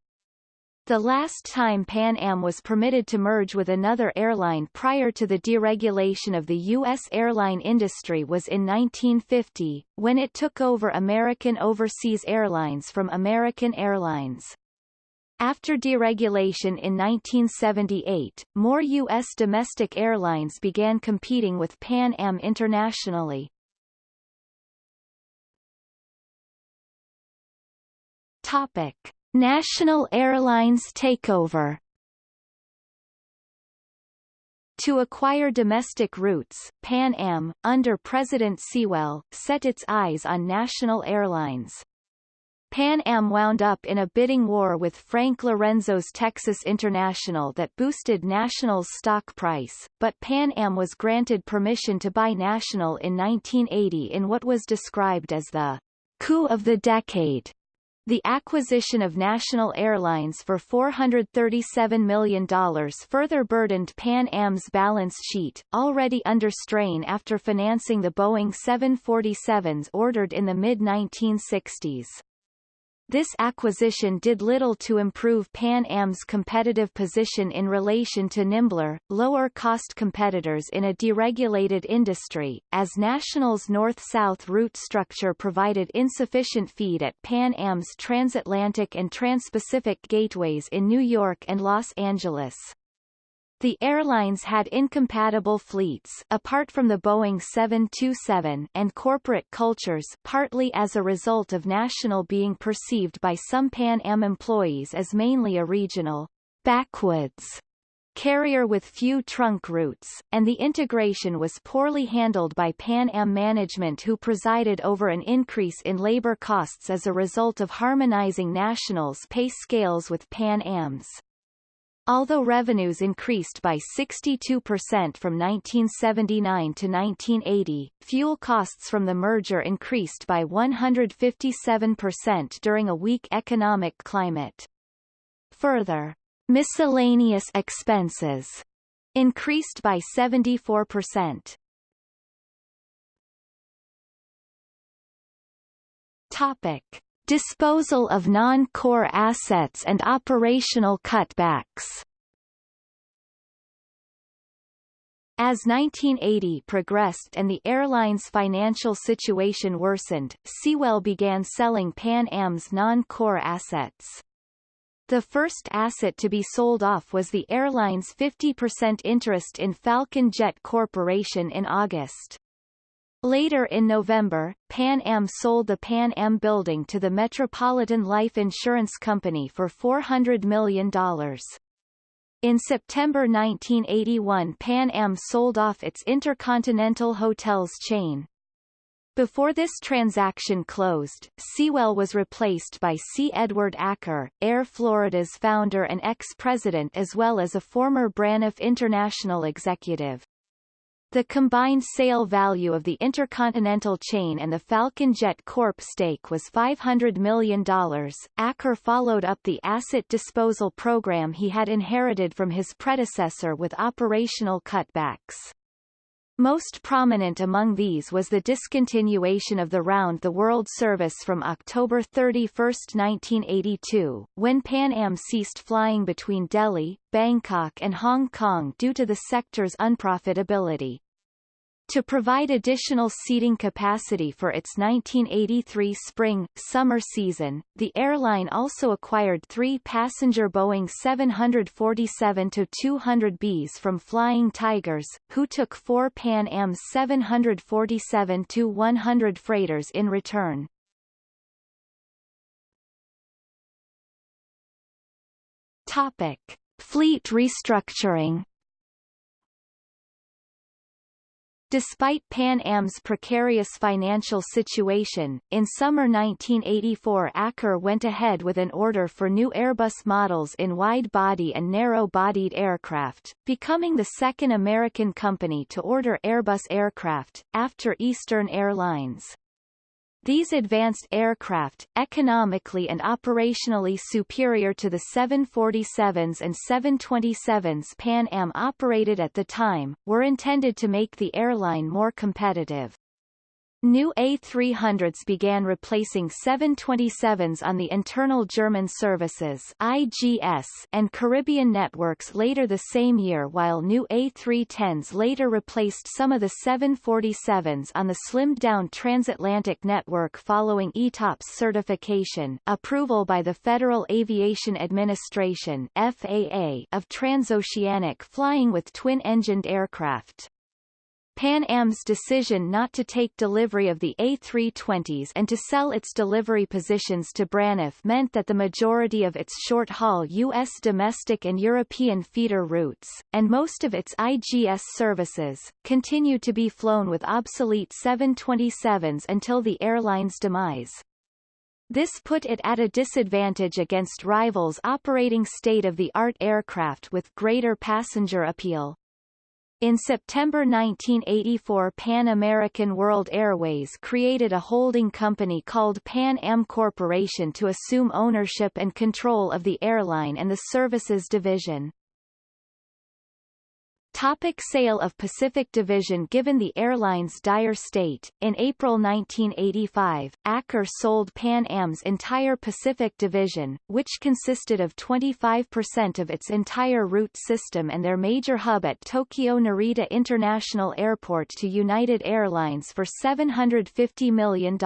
the last time Pan Am was permitted to merge with another airline prior to the deregulation of the U.S. airline industry was in 1950, when it took over American Overseas Airlines from American Airlines. After deregulation in 1978, more U.S. domestic airlines began competing with Pan Am internationally. Topic. National Airlines takeover To acquire domestic routes, Pan Am, under President Sewell, set its eyes on national airlines. Pan Am wound up in a bidding war with Frank Lorenzo's Texas International that boosted National's stock price, but Pan Am was granted permission to buy National in 1980 in what was described as the coup of the decade. The acquisition of National Airlines for $437 million further burdened Pan Am's balance sheet, already under strain after financing the Boeing 747s ordered in the mid-1960s. This acquisition did little to improve Pan Am's competitive position in relation to nimbler, lower-cost competitors in a deregulated industry, as National's north-south route structure provided insufficient feed at Pan Am's transatlantic and transpacific gateways in New York and Los Angeles. The airlines had incompatible fleets apart from the Boeing 727 and corporate cultures partly as a result of National being perceived by some Pan Am employees as mainly a regional backwoods carrier with few trunk routes, and the integration was poorly handled by Pan Am management who presided over an increase in labor costs as a result of harmonizing National's pay scales with Pan Am's. Although revenues increased by 62% from 1979 to 1980, fuel costs from the merger increased by 157% during a weak economic climate. Further, miscellaneous expenses increased by 74%. Topic. Disposal of non-core assets and operational cutbacks As 1980 progressed and the airline's financial situation worsened, Sewell began selling Pan Am's non-core assets. The first asset to be sold off was the airline's 50% interest in Falcon Jet Corporation in August. Later in November, Pan Am sold the Pan Am building to the Metropolitan Life Insurance Company for $400 million. In September 1981 Pan Am sold off its Intercontinental Hotels chain. Before this transaction closed, Sewell was replaced by C. Edward Acker, Air Florida's founder and ex-president as well as a former Braniff International executive. The combined sale value of the Intercontinental chain and the Falcon Jet Corp stake was $500 million. Acker followed up the asset disposal program he had inherited from his predecessor with operational cutbacks. Most prominent among these was the discontinuation of the round-the-world service from October 31, 1982, when Pan Am ceased flying between Delhi, Bangkok and Hong Kong due to the sector's unprofitability. To provide additional seating capacity for its 1983 spring-summer season, the airline also acquired three passenger Boeing 747-200Bs from Flying Tigers, who took four Pan Am 747-100 freighters in return. Topic. Fleet restructuring Despite Pan Am's precarious financial situation, in summer 1984 Acker went ahead with an order for new Airbus models in wide-body and narrow-bodied aircraft, becoming the second American company to order Airbus aircraft, after Eastern Airlines. These advanced aircraft, economically and operationally superior to the 747s and 727s Pan Am operated at the time, were intended to make the airline more competitive. New A300s began replacing 727s on the internal German services IGS and Caribbean networks later the same year while new A310s later replaced some of the 747s on the slimmed-down transatlantic network following ETOPS certification approval by the Federal Aviation Administration FAA of transoceanic flying with twin-engined aircraft. Pan Am's decision not to take delivery of the A320s and to sell its delivery positions to Braniff meant that the majority of its short-haul U.S. domestic and European feeder routes, and most of its IGS services, continued to be flown with obsolete 727s until the airline's demise. This put it at a disadvantage against rivals operating state-of-the-art aircraft with greater passenger appeal. In September 1984 Pan American World Airways created a holding company called Pan Am Corporation to assume ownership and control of the airline and the services division. Topic sale of Pacific Division Given the airline's dire state, in April 1985, Acker sold Pan Am's entire Pacific Division, which consisted of 25% of its entire route system and their major hub at Tokyo Narita International Airport to United Airlines for $750 million.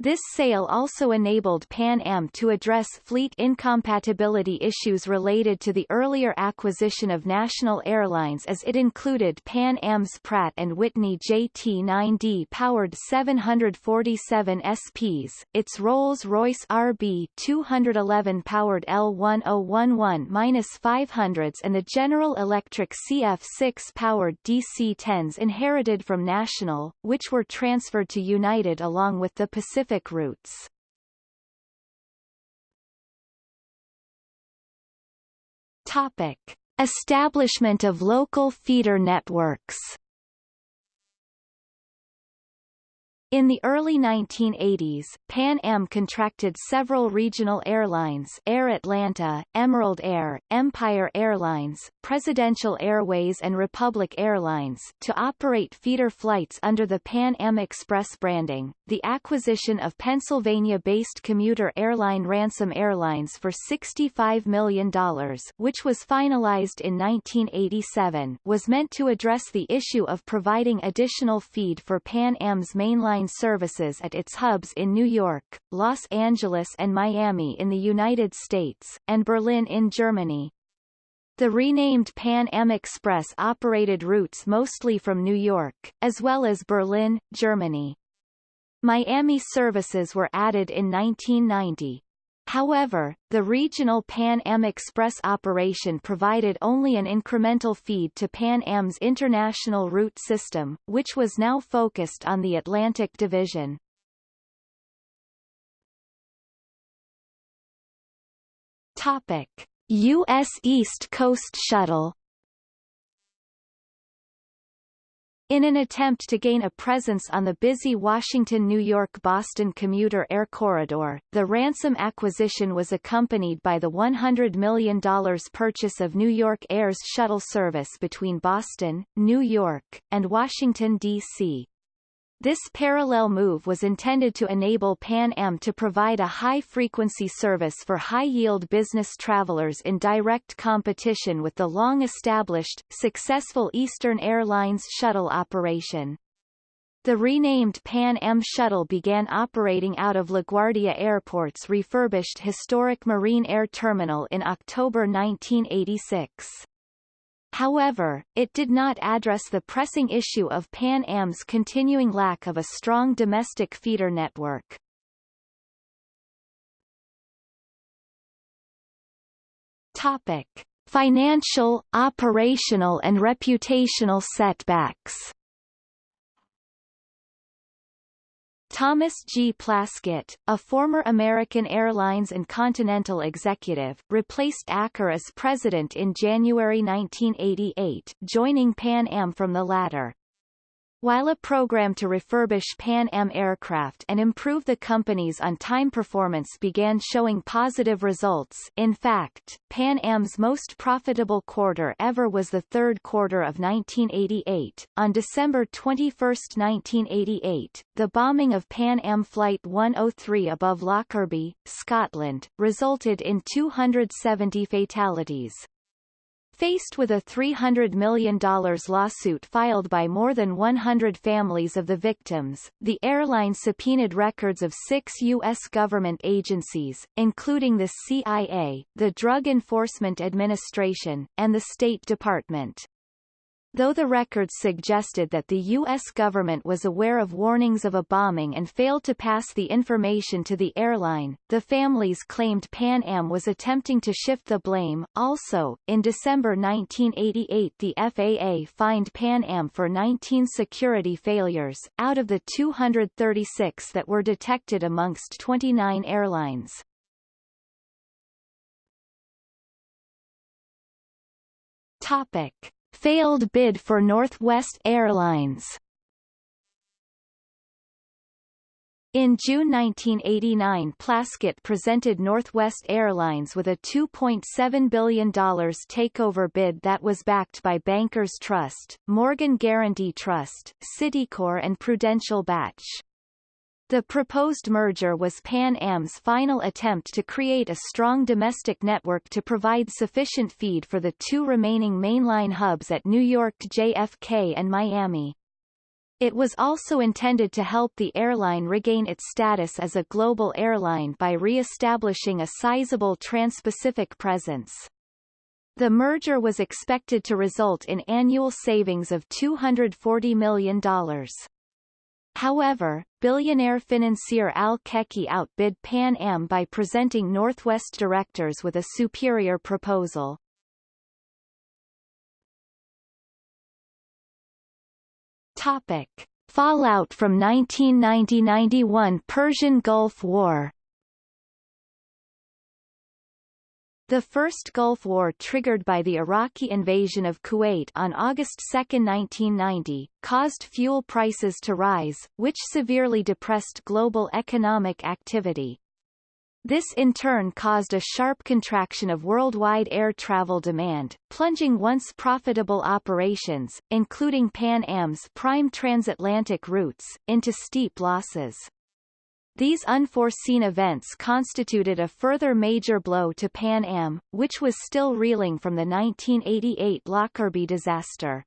This sale also enabled Pan Am to address fleet incompatibility issues related to the earlier acquisition of national airlines as it included Pan Am's Pratt & Whitney JT9D powered 747 SPs, its Rolls-Royce RB211 powered L1011-500s and the General Electric CF6 powered DC-10s inherited from National, which were transferred to United along with the Pacific Pacific routes. Topic. Establishment of local feeder networks In the early 1980s, Pan Am contracted several regional airlines Air Atlanta, Emerald Air, Empire Airlines, Presidential Airways and Republic Airlines to operate feeder flights under the Pan Am Express branding. The acquisition of Pennsylvania-based commuter airline Ransome Airlines for $65 million which was finalized in 1987 was meant to address the issue of providing additional feed for Pan Am's mainline airline services at its hubs in New York, Los Angeles and Miami in the United States, and Berlin in Germany. The renamed Pan Am Express operated routes mostly from New York, as well as Berlin, Germany. Miami services were added in 1990. However, the regional Pan Am Express operation provided only an incremental feed to Pan Am's international route system, which was now focused on the Atlantic Division. Topic. U.S. East Coast Shuttle In an attempt to gain a presence on the busy Washington-New York-Boston commuter air corridor, the Ransome acquisition was accompanied by the $100 million purchase of New York Air's shuttle service between Boston, New York, and Washington, D.C. This parallel move was intended to enable Pan Am to provide a high-frequency service for high-yield business travelers in direct competition with the long-established, successful Eastern Airlines shuttle operation. The renamed Pan Am Shuttle began operating out of LaGuardia Airport's refurbished historic Marine Air Terminal in October 1986. However, it did not address the pressing issue of Pan Am's continuing lack of a strong domestic feeder network. Topic. Financial, operational and reputational setbacks Thomas G. Plaskett, a former American Airlines and Continental executive, replaced Acker as president in January 1988, joining Pan Am from the latter. While a program to refurbish Pan Am aircraft and improve the company's on-time performance began showing positive results in fact, Pan Am's most profitable quarter ever was the third quarter of 1988. On December 21, 1988, the bombing of Pan Am Flight 103 above Lockerbie, Scotland, resulted in 270 fatalities. Faced with a $300 million lawsuit filed by more than 100 families of the victims, the airline subpoenaed records of six U.S. government agencies, including the CIA, the Drug Enforcement Administration, and the State Department. Though the records suggested that the U.S. government was aware of warnings of a bombing and failed to pass the information to the airline, the families claimed Pan Am was attempting to shift the blame. Also, in December 1988 the FAA fined Pan Am for 19 security failures, out of the 236 that were detected amongst 29 airlines. Topic. Failed bid for Northwest Airlines In June 1989 Plaskett presented Northwest Airlines with a $2.7 billion takeover bid that was backed by Bankers Trust, Morgan Guaranty Trust, Citicorp and Prudential-Bache. The proposed merger was Pan Am's final attempt to create a strong domestic network to provide sufficient feed for the two remaining mainline hubs at New York JFK and Miami. It was also intended to help the airline regain its status as a global airline by re-establishing a sizable trans-Pacific presence. The merger was expected to result in annual savings of $240 million. However, billionaire financier Al Checchi outbid Pan Am by presenting Northwest directors with a superior proposal. Topic. Fallout from 1990–91 Persian Gulf War The First Gulf War triggered by the Iraqi invasion of Kuwait on August 2, 1990, caused fuel prices to rise, which severely depressed global economic activity. This in turn caused a sharp contraction of worldwide air travel demand, plunging once profitable operations, including Pan Am's prime transatlantic routes, into steep losses. These unforeseen events constituted a further major blow to Pan Am, which was still reeling from the 1988 Lockerbie disaster.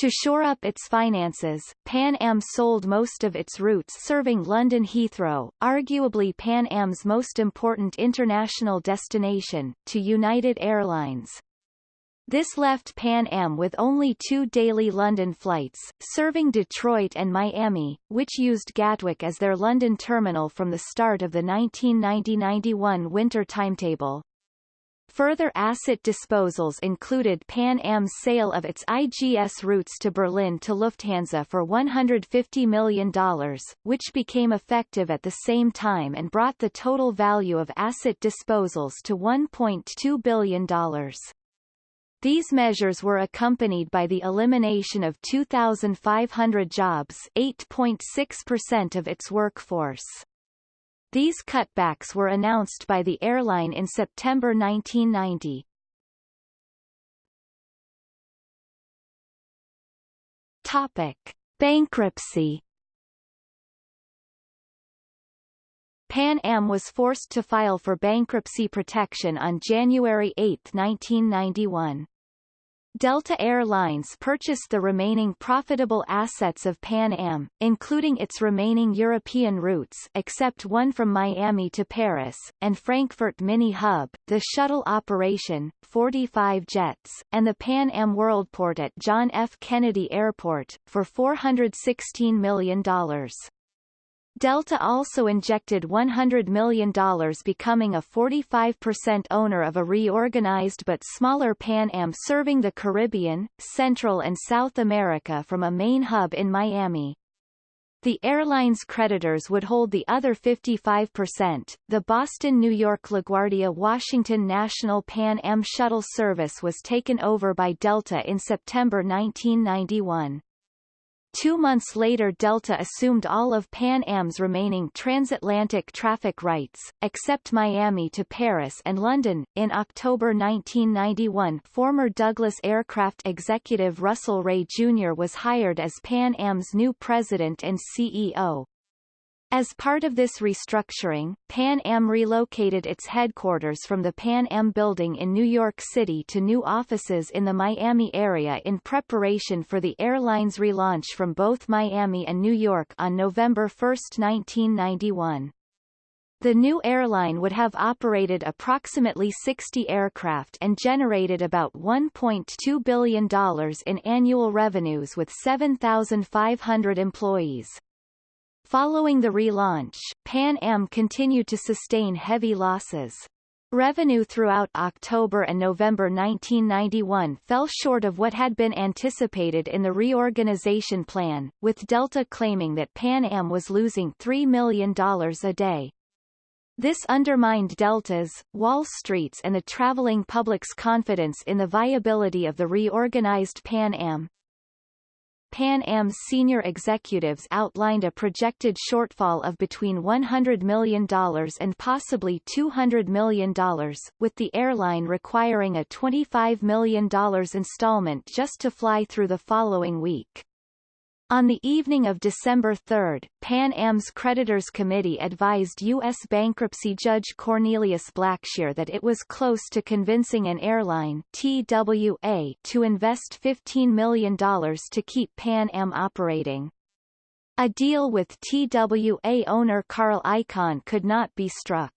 To shore up its finances, Pan Am sold most of its routes serving London Heathrow, arguably Pan Am's most important international destination, to United Airlines. This left Pan Am with only two daily London flights, serving Detroit and Miami, which used Gatwick as their London terminal from the start of the 1990-91 winter timetable. Further asset disposals included Pan Am's sale of its IGS routes to Berlin to Lufthansa for $150 million, which became effective at the same time and brought the total value of asset disposals to $1.2 billion. These measures were accompanied by the elimination of 2,500 jobs 8.6% of its workforce. These cutbacks were announced by the airline in September 1990. Topic. Bankruptcy Pan Am was forced to file for bankruptcy protection on January 8, 1991. Delta Air Lines purchased the remaining profitable assets of Pan Am, including its remaining European routes except one from Miami to Paris, and Frankfurt Mini Hub, the shuttle operation, 45 jets, and the Pan Am Worldport at John F. Kennedy Airport, for $416 million. Delta also injected $100 million becoming a 45% owner of a reorganized but smaller Pan Am serving the Caribbean, Central and South America from a main hub in Miami. The airline's creditors would hold the other 55%. The Boston New York LaGuardia Washington National Pan Am shuttle service was taken over by Delta in September 1991. Two months later Delta assumed all of Pan Am's remaining transatlantic traffic rights, except Miami to Paris and London. In October 1991 former Douglas Aircraft executive Russell Ray Jr. was hired as Pan Am's new president and CEO. As part of this restructuring, Pan Am relocated its headquarters from the Pan Am building in New York City to new offices in the Miami area in preparation for the airline's relaunch from both Miami and New York on November 1, 1991. The new airline would have operated approximately 60 aircraft and generated about $1.2 billion in annual revenues with 7,500 employees. Following the relaunch, Pan Am continued to sustain heavy losses. Revenue throughout October and November 1991 fell short of what had been anticipated in the reorganization plan, with Delta claiming that Pan Am was losing $3 million a day. This undermined Delta's, Wall Street's and the traveling public's confidence in the viability of the reorganized Pan Am. Pan Am's senior executives outlined a projected shortfall of between $100 million and possibly $200 million, with the airline requiring a $25 million installment just to fly through the following week. On the evening of December 3, Pan Am's creditors committee advised U.S. bankruptcy judge Cornelius Blackshear that it was close to convincing an airline TWA to invest $15 million to keep Pan Am operating. A deal with TWA owner Carl Icahn could not be struck.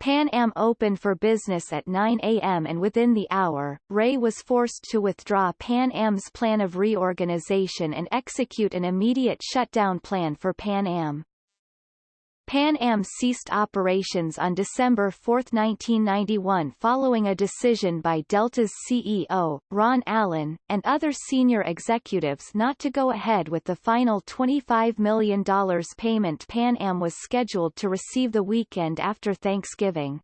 Pan Am opened for business at 9 a.m. and within the hour, Ray was forced to withdraw Pan Am's plan of reorganization and execute an immediate shutdown plan for Pan Am. Pan Am ceased operations on December 4, 1991 following a decision by Delta's CEO, Ron Allen, and other senior executives not to go ahead with the final $25 million payment Pan Am was scheduled to receive the weekend after Thanksgiving.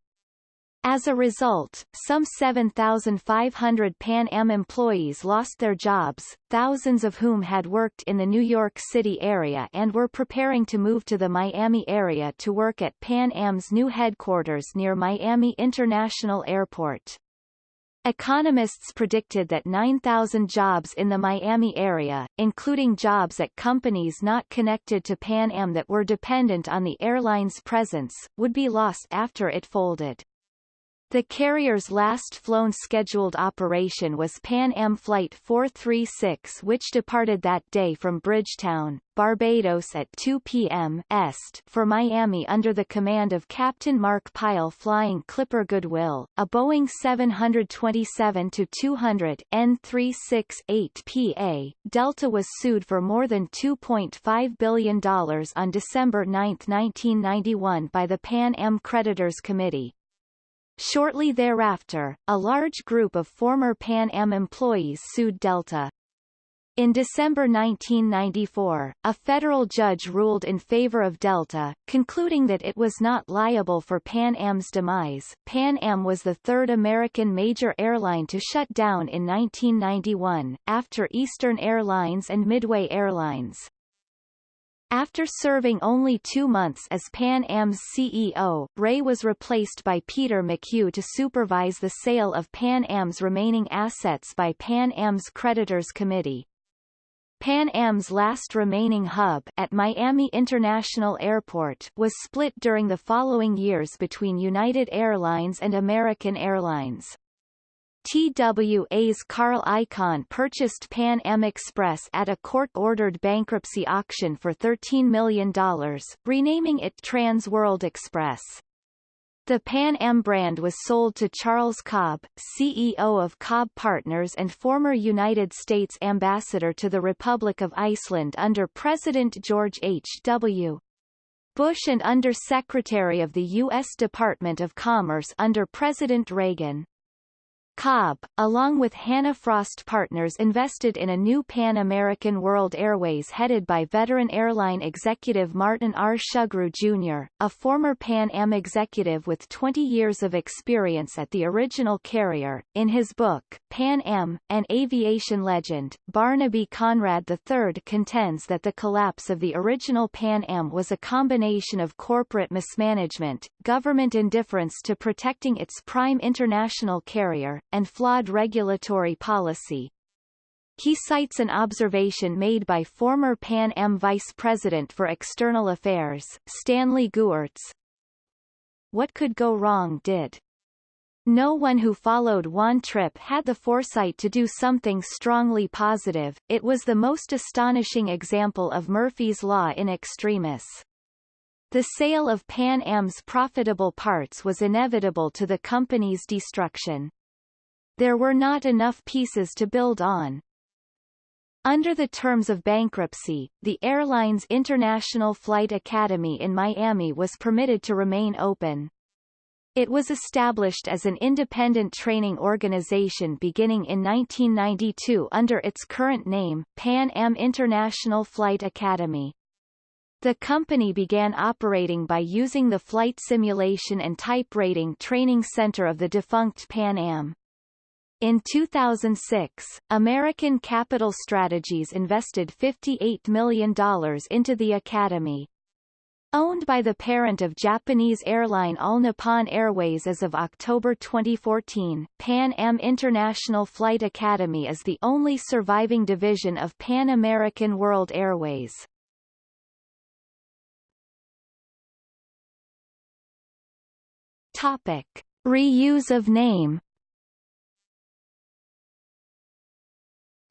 As a result, some 7,500 Pan Am employees lost their jobs, thousands of whom had worked in the New York City area and were preparing to move to the Miami area to work at Pan Am's new headquarters near Miami International Airport. Economists predicted that 9,000 jobs in the Miami area, including jobs at companies not connected to Pan Am that were dependent on the airline's presence, would be lost after it folded. The carrier's last flown scheduled operation was Pan Am Flight 436 which departed that day from Bridgetown, Barbados at 2 p.m. Est for Miami under the command of Captain Mark Pyle flying Clipper Goodwill, a Boeing 727-200 N368PA. Delta was sued for more than $2.5 billion on December 9, 1991 by the Pan Am Creditors Committee. Shortly thereafter, a large group of former Pan Am employees sued Delta. In December 1994, a federal judge ruled in favor of Delta, concluding that it was not liable for Pan Am's demise. Pan Am was the third American major airline to shut down in 1991, after Eastern Airlines and Midway Airlines. After serving only two months as Pan Am's CEO, Ray was replaced by Peter McHugh to supervise the sale of Pan Am's remaining assets by Pan Am's Creditors Committee. Pan Am's last remaining hub at Miami International Airport was split during the following years between United Airlines and American Airlines. TWA's Carl Icahn purchased Pan Am Express at a court-ordered bankruptcy auction for $13 million, renaming it Trans World Express. The Pan Am brand was sold to Charles Cobb, CEO of Cobb Partners and former United States ambassador to the Republic of Iceland under President George H. W. Bush and Under Secretary of the U.S. Department of Commerce under President Reagan. Cobb, along with Hannah Frost Partners invested in a new Pan-American World Airways headed by veteran airline executive Martin R. Shugrue Jr., a former Pan Am executive with 20 years of experience at the original carrier. In his book, Pan Am, An Aviation Legend, Barnaby Conrad III contends that the collapse of the original Pan Am was a combination of corporate mismanagement, government indifference to protecting its prime international carrier, and flawed regulatory policy. He cites an observation made by former Pan Am Vice President for External Affairs, Stanley Gewirtz. What could go wrong did. No one who followed Juan Trippe had the foresight to do something strongly positive, it was the most astonishing example of Murphy's Law in extremis. The sale of Pan Am's profitable parts was inevitable to the company's destruction. There were not enough pieces to build on. Under the terms of bankruptcy, the airline's International Flight Academy in Miami was permitted to remain open. It was established as an independent training organization beginning in 1992 under its current name, Pan Am International Flight Academy. The company began operating by using the Flight Simulation and Type Rating Training Center of the defunct Pan Am. In 2006, American Capital Strategies invested $58 million into the academy. Owned by the parent of Japanese airline All Nippon Airways as of October 2014, Pan Am International Flight Academy is the only surviving division of Pan American World Airways. Topic. Reuse of name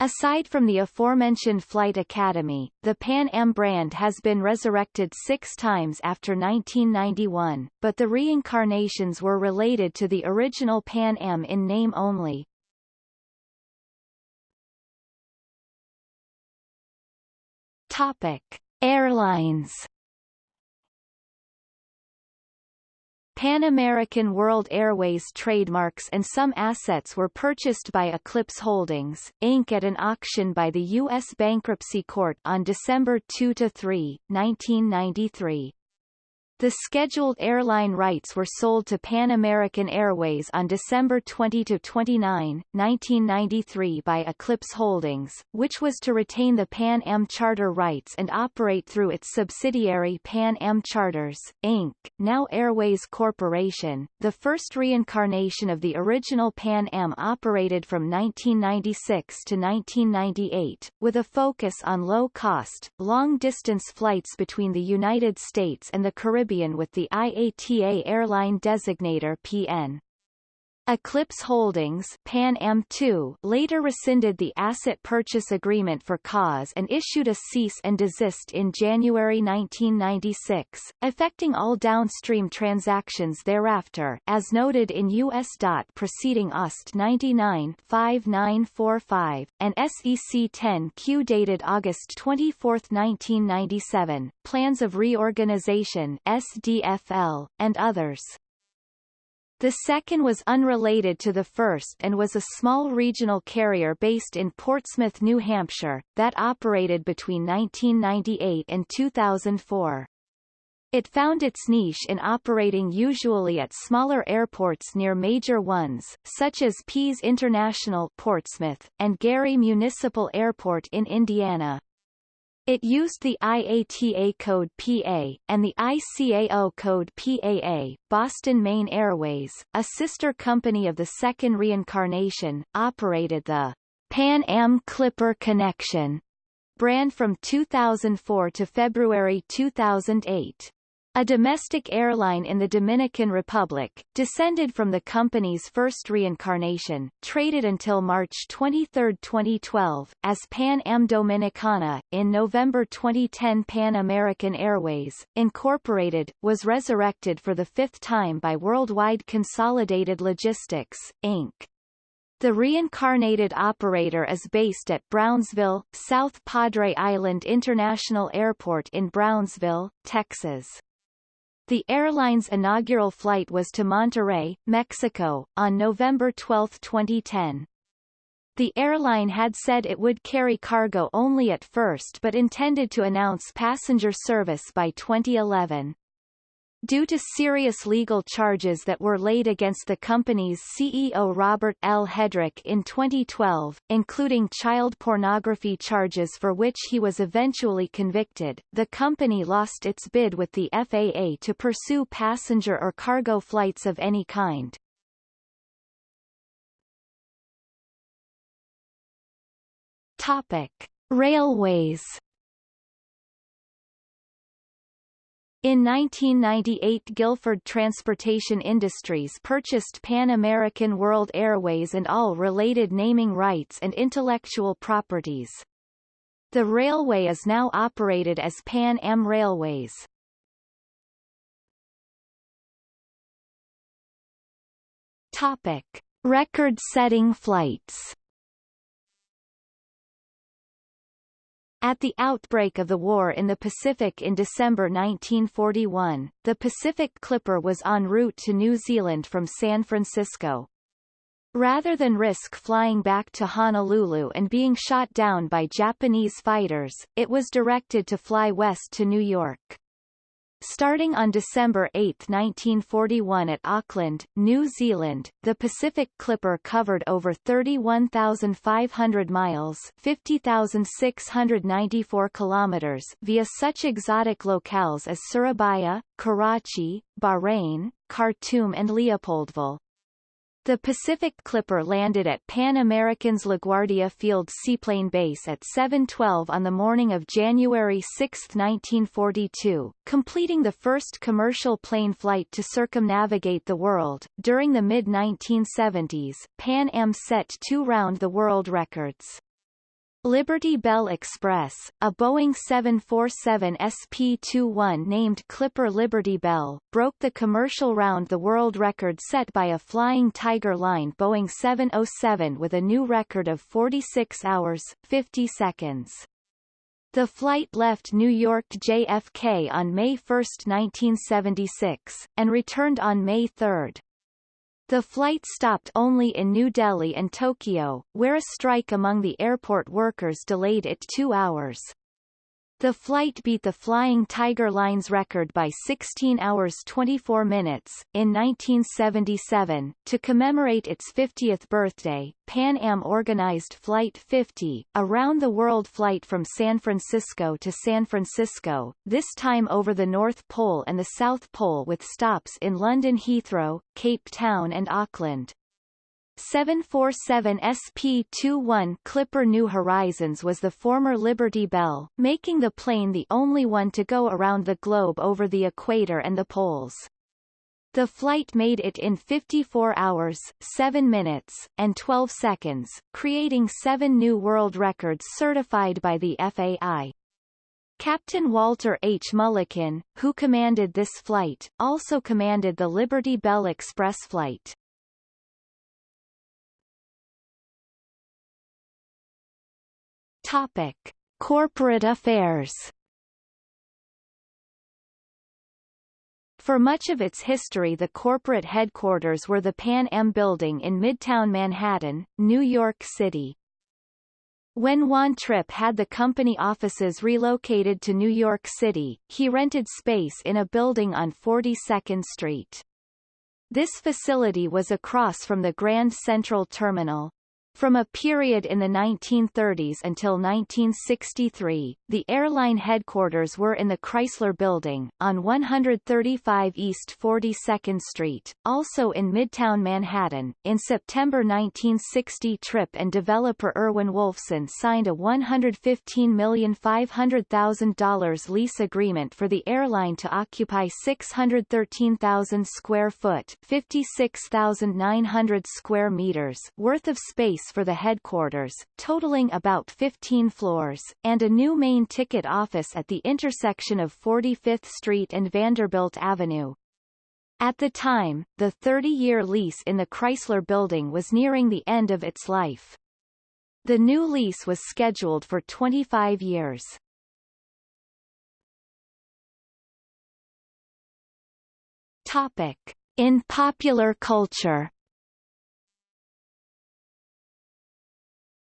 Aside from the aforementioned Flight Academy, the Pan Am brand has been resurrected six times after 1991, but the reincarnations were related to the original Pan Am in name only. Topic. Airlines Pan American World Airways trademarks and some assets were purchased by Eclipse Holdings, Inc. at an auction by the U.S. Bankruptcy Court on December 2–3, 1993. The scheduled airline rights were sold to Pan American Airways on December 20–29, 1993 by Eclipse Holdings, which was to retain the Pan Am charter rights and operate through its subsidiary Pan Am Charters, Inc., now Airways Corporation. The first reincarnation of the original Pan Am operated from 1996 to 1998, with a focus on low-cost, long-distance flights between the United States and the Caribbean Caribbean with the IATA airline designator PN. Eclipse Holdings Pan Am 2 later rescinded the asset purchase agreement for cause and issued a cease and desist in January 1996, affecting all downstream transactions thereafter as noted in U.S. DOT Proceeding OST 99-5945, and SEC 10-Q dated August 24, 1997, Plans of Reorganization SDFL, and others. The second was unrelated to the first and was a small regional carrier based in Portsmouth, New Hampshire, that operated between 1998 and 2004. It found its niche in operating usually at smaller airports near major ones, such as Pease International Portsmouth, and Gary Municipal Airport in Indiana. It used the IATA code PA, and the ICAO code PAA. Boston Maine Airways, a sister company of the second reincarnation, operated the Pan Am Clipper Connection brand from 2004 to February 2008. A domestic airline in the Dominican Republic, descended from the company's first reincarnation, traded until March 23, 2012, as Pan Am Dominicana. In November 2010 Pan American Airways, Incorporated, was resurrected for the fifth time by Worldwide Consolidated Logistics, Inc. The reincarnated operator is based at Brownsville, South Padre Island International Airport in Brownsville, Texas. The airline's inaugural flight was to Monterrey, Mexico, on November 12, 2010. The airline had said it would carry cargo only at first but intended to announce passenger service by 2011. Due to serious legal charges that were laid against the company's CEO Robert L. Hedrick in 2012, including child pornography charges for which he was eventually convicted, the company lost its bid with the FAA to pursue passenger or cargo flights of any kind. Topic. Railways In 1998 Guilford Transportation Industries purchased Pan American World Airways and all related naming rights and intellectual properties. The railway is now operated as Pan Am Railways. Topic. Record-setting flights At the outbreak of the war in the Pacific in December 1941, the Pacific Clipper was en route to New Zealand from San Francisco. Rather than risk flying back to Honolulu and being shot down by Japanese fighters, it was directed to fly west to New York. Starting on December 8, 1941 at Auckland, New Zealand, the Pacific Clipper covered over 31,500 miles 50,694 kilometers via such exotic locales as Surabaya, Karachi, Bahrain, Khartoum and Leopoldville. The Pacific Clipper landed at Pan American's LaGuardia Field Seaplane Base at 7.12 on the morning of January 6, 1942, completing the first commercial plane flight to circumnavigate the world. During the mid-1970s, Pan Am set two round-the-world records. Liberty Bell Express, a Boeing 747 SP-21 named Clipper Liberty Bell, broke the commercial round-the-world record set by a Flying Tiger line Boeing 707 with a new record of 46 hours, 50 seconds. The flight left New York JFK on May 1, 1976, and returned on May 3. The flight stopped only in New Delhi and Tokyo, where a strike among the airport workers delayed it two hours. The flight beat the Flying Tiger Line's record by 16 hours 24 minutes. In 1977, to commemorate its 50th birthday, Pan Am organized Flight 50, a round-the-world flight from San Francisco to San Francisco, this time over the North Pole and the South Pole with stops in London Heathrow, Cape Town and Auckland. 747 SP-21 Clipper New Horizons was the former Liberty Bell, making the plane the only one to go around the globe over the equator and the poles. The flight made it in 54 hours, 7 minutes, and 12 seconds, creating seven new world records certified by the FAI. Captain Walter H. Mulliken, who commanded this flight, also commanded the Liberty Bell Express flight. Topic: Corporate affairs. For much of its history the corporate headquarters were the Pan Am Building in Midtown Manhattan, New York City. When Juan Trippe had the company offices relocated to New York City, he rented space in a building on 42nd Street. This facility was across from the Grand Central Terminal. From a period in the 1930s until 1963, the airline headquarters were in the Chrysler Building, on 135 East 42nd Street, also in Midtown Manhattan. In September 1960 Trippe and developer Erwin Wolfson signed a $115,500,000 lease agreement for the airline to occupy 613,000 square foot 56,900 square meters worth of space for the headquarters, totaling about 15 floors, and a new main ticket office at the intersection of 45th Street and Vanderbilt Avenue. At the time, the 30-year lease in the Chrysler Building was nearing the end of its life. The new lease was scheduled for 25 years. Topic. In popular culture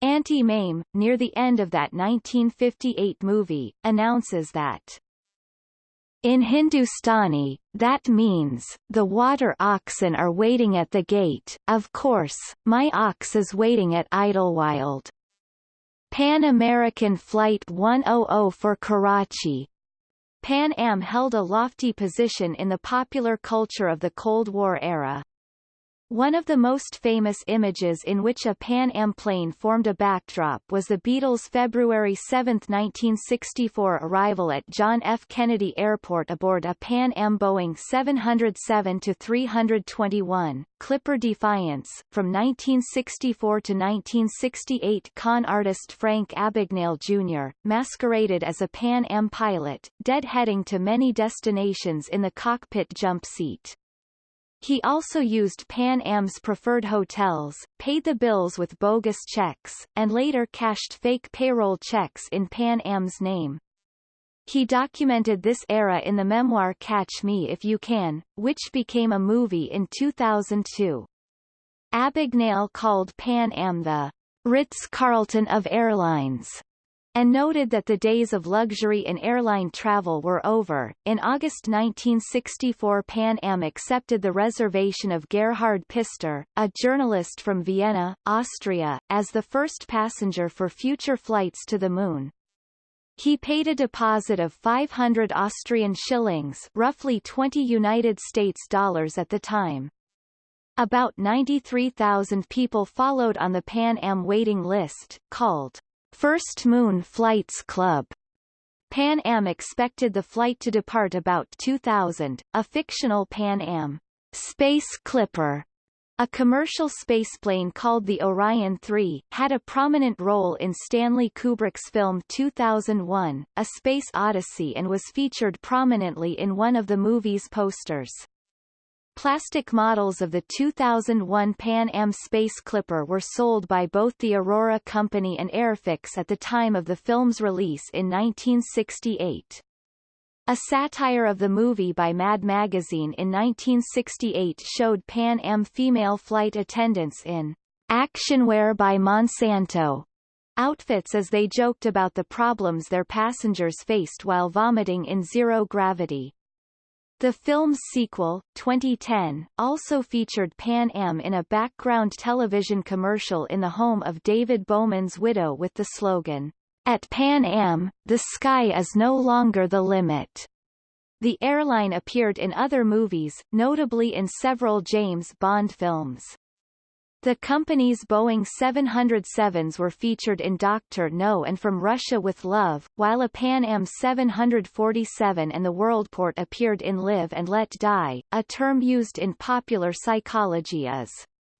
Auntie Mame, near the end of that 1958 movie, announces that in Hindustani, that means, the water oxen are waiting at the gate, of course, my ox is waiting at Idlewild. Pan American Flight 100 for Karachi Pan Am held a lofty position in the popular culture of the Cold War era. One of the most famous images in which a Pan Am plane formed a backdrop was the Beatles' February 7, 1964 arrival at John F. Kennedy Airport aboard a Pan Am Boeing 707-321, Clipper Defiance. From 1964 to 1968 con artist Frank Abagnale Jr., masqueraded as a Pan Am pilot, deadheading to many destinations in the cockpit jump seat. He also used Pan Am's preferred hotels, paid the bills with bogus checks, and later cashed fake payroll checks in Pan Am's name. He documented this era in the memoir Catch Me If You Can, which became a movie in 2002. Abagnale called Pan Am the Ritz-Carlton of airlines and noted that the days of luxury in airline travel were over. In August 1964 Pan Am accepted the reservation of Gerhard Pistor, a journalist from Vienna, Austria, as the first passenger for future flights to the Moon. He paid a deposit of 500 Austrian shillings roughly 20 United States dollars at the time. About 93,000 people followed on the Pan Am waiting list, called First Moon Flights Club. Pan Am expected the flight to depart about 2000. A fictional Pan Am Space Clipper a commercial spaceplane called the Orion 3, had a prominent role in Stanley Kubrick's film 2001, A Space Odyssey and was featured prominently in one of the movie's posters. Plastic models of the 2001 Pan Am Space Clipper were sold by both the Aurora Company and Airfix at the time of the film's release in 1968. A satire of the movie by Mad Magazine in 1968 showed Pan Am female flight attendants in actionwear by Monsanto outfits as they joked about the problems their passengers faced while vomiting in zero gravity. The film's sequel, 2010, also featured Pan Am in a background television commercial in the home of David Bowman's widow with the slogan, At Pan Am, the sky is no longer the limit. The airline appeared in other movies, notably in several James Bond films. The company's Boeing 707s were featured in Dr. No and From Russia with Love, while a Pan Am 747 and the Worldport appeared in Live and Let Die. A term used in popular psychology is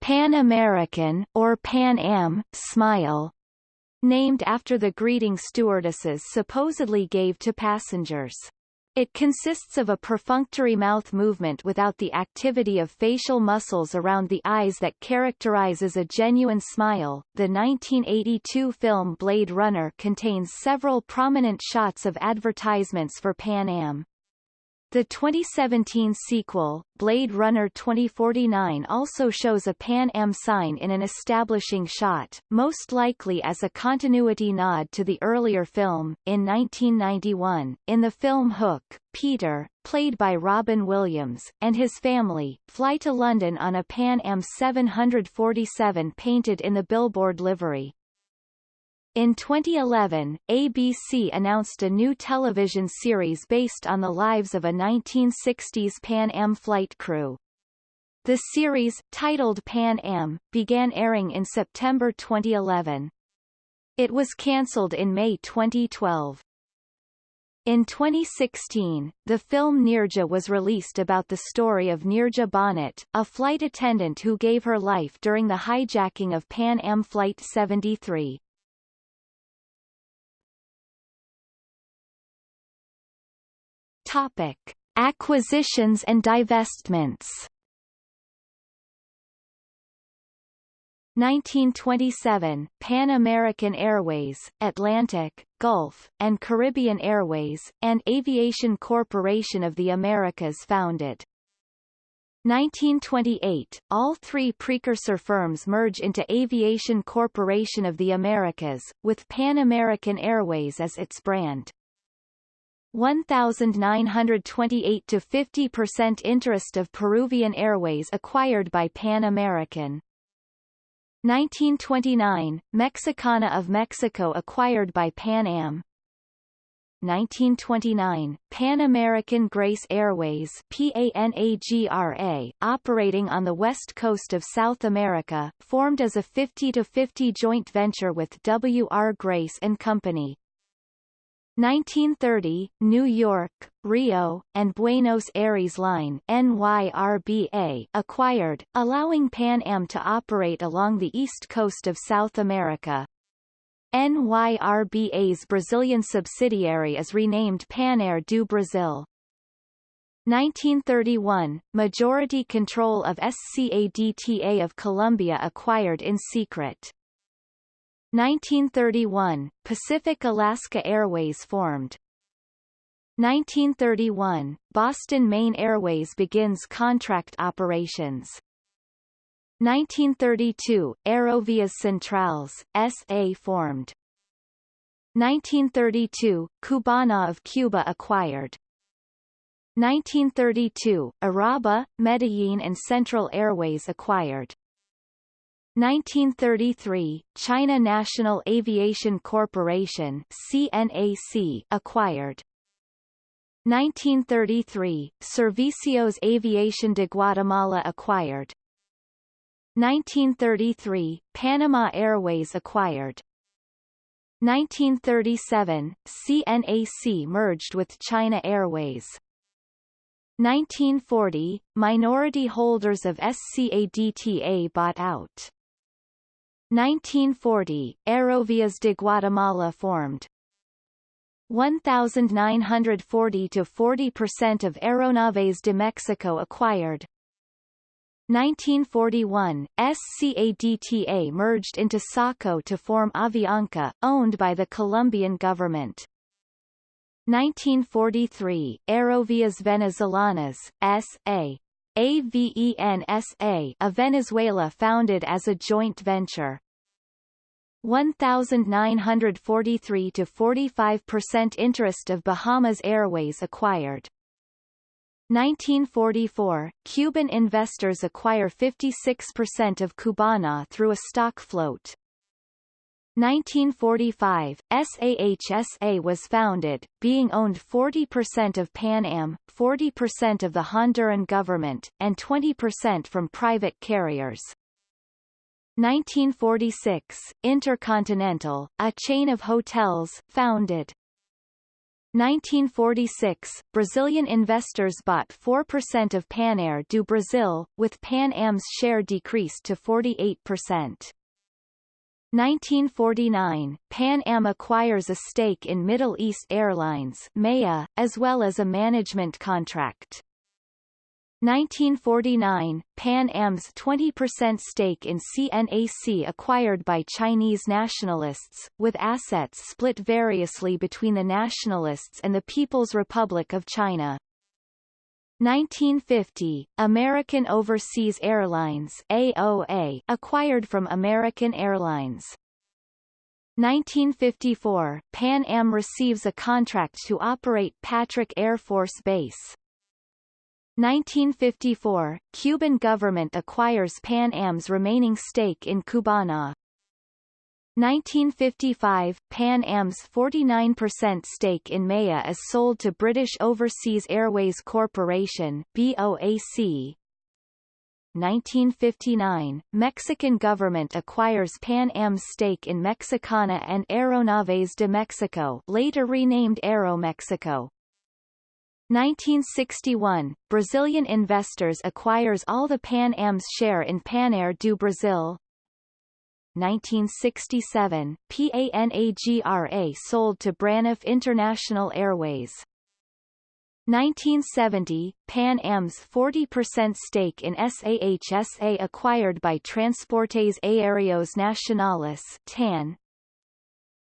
Pan American or Pan Am smile, named after the greeting stewardesses supposedly gave to passengers. It consists of a perfunctory mouth movement without the activity of facial muscles around the eyes that characterizes a genuine smile. The 1982 film Blade Runner contains several prominent shots of advertisements for Pan Am. The 2017 sequel, Blade Runner 2049 also shows a Pan Am sign in an establishing shot, most likely as a continuity nod to the earlier film. In 1991, in the film Hook, Peter, played by Robin Williams, and his family, fly to London on a Pan Am 747 painted in the billboard livery. In 2011, ABC announced a new television series based on the lives of a 1960s Pan Am flight crew. The series, titled Pan Am, began airing in September 2011. It was cancelled in May 2012. In 2016, the film Neerja was released about the story of Neerja Bhanot, a flight attendant who gave her life during the hijacking of Pan Am Flight 73. Topic: Acquisitions and divestments. 1927, Pan American Airways, Atlantic, Gulf, and Caribbean Airways, and Aviation Corporation of the Americas founded. 1928, all three precursor firms merge into Aviation Corporation of the Americas, with Pan American Airways as its brand. 1928 to 50% interest of Peruvian Airways acquired by Pan American. 1929, Mexicana of Mexico acquired by Pan Am. 1929, Pan American Grace Airways PANAGRA, operating on the west coast of South America, formed as a 50-50 joint venture with W. R. Grace and Company. 1930, New York, Rio, and Buenos Aires Line NYRBA acquired, allowing Pan Am to operate along the east coast of South America. NYRBA's Brazilian subsidiary is renamed Panair do Brasil. 1931, majority control of SCADTA of Colombia acquired in secret. 1931, Pacific Alaska Airways formed. 1931, Boston Maine Airways begins contract operations. 1932, Aerovias Centrales, S.A. formed. 1932, Cubana of Cuba acquired. 1932, Uraba, Medellin and Central Airways acquired. 1933, China National Aviation Corporation CNAC acquired. 1933, Servicios Aviación de Guatemala acquired. 1933, Panama Airways acquired. 1937, CNAC merged with China Airways. 1940, minority holders of SCADTA bought out. 1940, Aerovias de Guatemala formed. 1,940 to 40% of Aeronaves de Mexico acquired. 1941, SCADTA merged into SACO to form Avianca, owned by the Colombian government. 1943, Aerovias Venezolanas, S.A. AVENSA of Venezuela founded as a joint venture. 1,943 to 45% interest of Bahamas Airways acquired. 1944, Cuban investors acquire 56% of Cubana through a stock float. 1945, SAHSA was founded, being owned 40% of Pan Am, 40% of the Honduran government, and 20% from private carriers. 1946, Intercontinental, a chain of hotels, founded. 1946, Brazilian investors bought 4% of Panair do Brasil, with Pan Am's share decreased to 48%. 1949, Pan Am acquires a stake in Middle East Airlines (MEA), as well as a management contract. 1949, Pan Am's 20% stake in CNAC acquired by Chinese nationalists, with assets split variously between the nationalists and the People's Republic of China. 1950, American Overseas Airlines AOA acquired from American Airlines. 1954, Pan Am receives a contract to operate Patrick Air Force Base. 1954, Cuban government acquires Pan Am's remaining stake in Cubana. 1955, Pan Am's 49% stake in Maya is sold to British Overseas Airways Corporation BOAC. 1959, Mexican government acquires Pan Am's stake in Mexicana and Aeronaves de Mexico later renamed Aeromexico. 1961, Brazilian investors acquires all the Pan Am's share in Panair do Brasil. 1967, PANAGRA sold to Braniff International Airways. 1970, Pan Am's 40% stake in SAHSA acquired by Transportes Aéreos Nacionales TAN.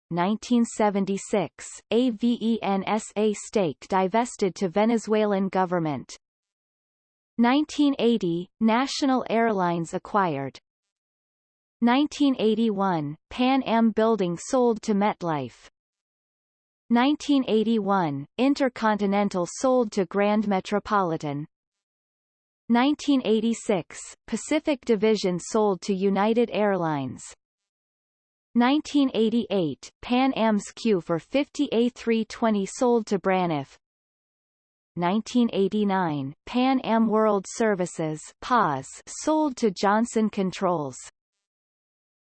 1976, AVENSA stake divested to Venezuelan government. 1980, National Airlines acquired. 1981, Pan Am Building sold to MetLife. 1981, Intercontinental sold to Grand Metropolitan. 1986, Pacific Division sold to United Airlines. 1988, Pan Am's Q for 50 A320 sold to Braniff. 1989, Pan Am World Services PAS sold to Johnson Controls.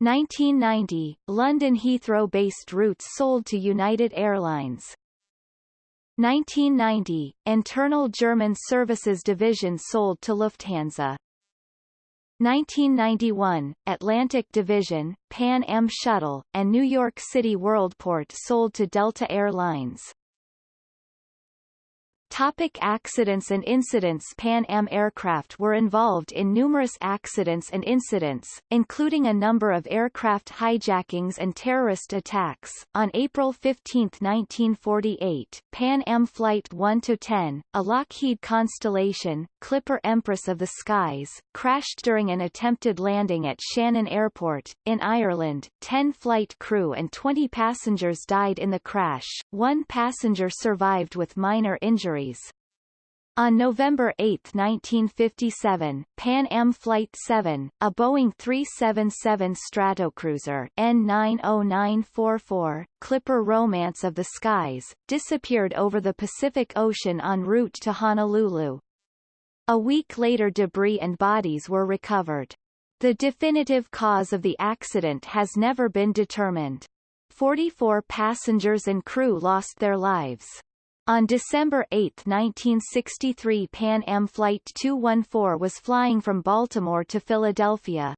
1990, London Heathrow-based routes sold to United Airlines. 1990, Internal German Services Division sold to Lufthansa. 1991, Atlantic Division, Pan Am Shuttle, and New York City Worldport sold to Delta Air Lines. Topic accidents and incidents Pan Am aircraft were involved in numerous accidents and incidents, including a number of aircraft hijackings and terrorist attacks. On April 15, 1948, Pan Am Flight 1-10, a Lockheed Constellation, Clipper Empress of the Skies, crashed during an attempted landing at Shannon Airport, in Ireland. Ten flight crew and 20 passengers died in the crash, one passenger survived with minor injuries on November 8, 1957, Pan Am Flight 7, a Boeing 377 Stratocruiser N90944, Clipper Romance of the Skies, disappeared over the Pacific Ocean en route to Honolulu. A week later debris and bodies were recovered. The definitive cause of the accident has never been determined. 44 passengers and crew lost their lives. On December 8, 1963 Pan Am Flight 214 was flying from Baltimore to Philadelphia.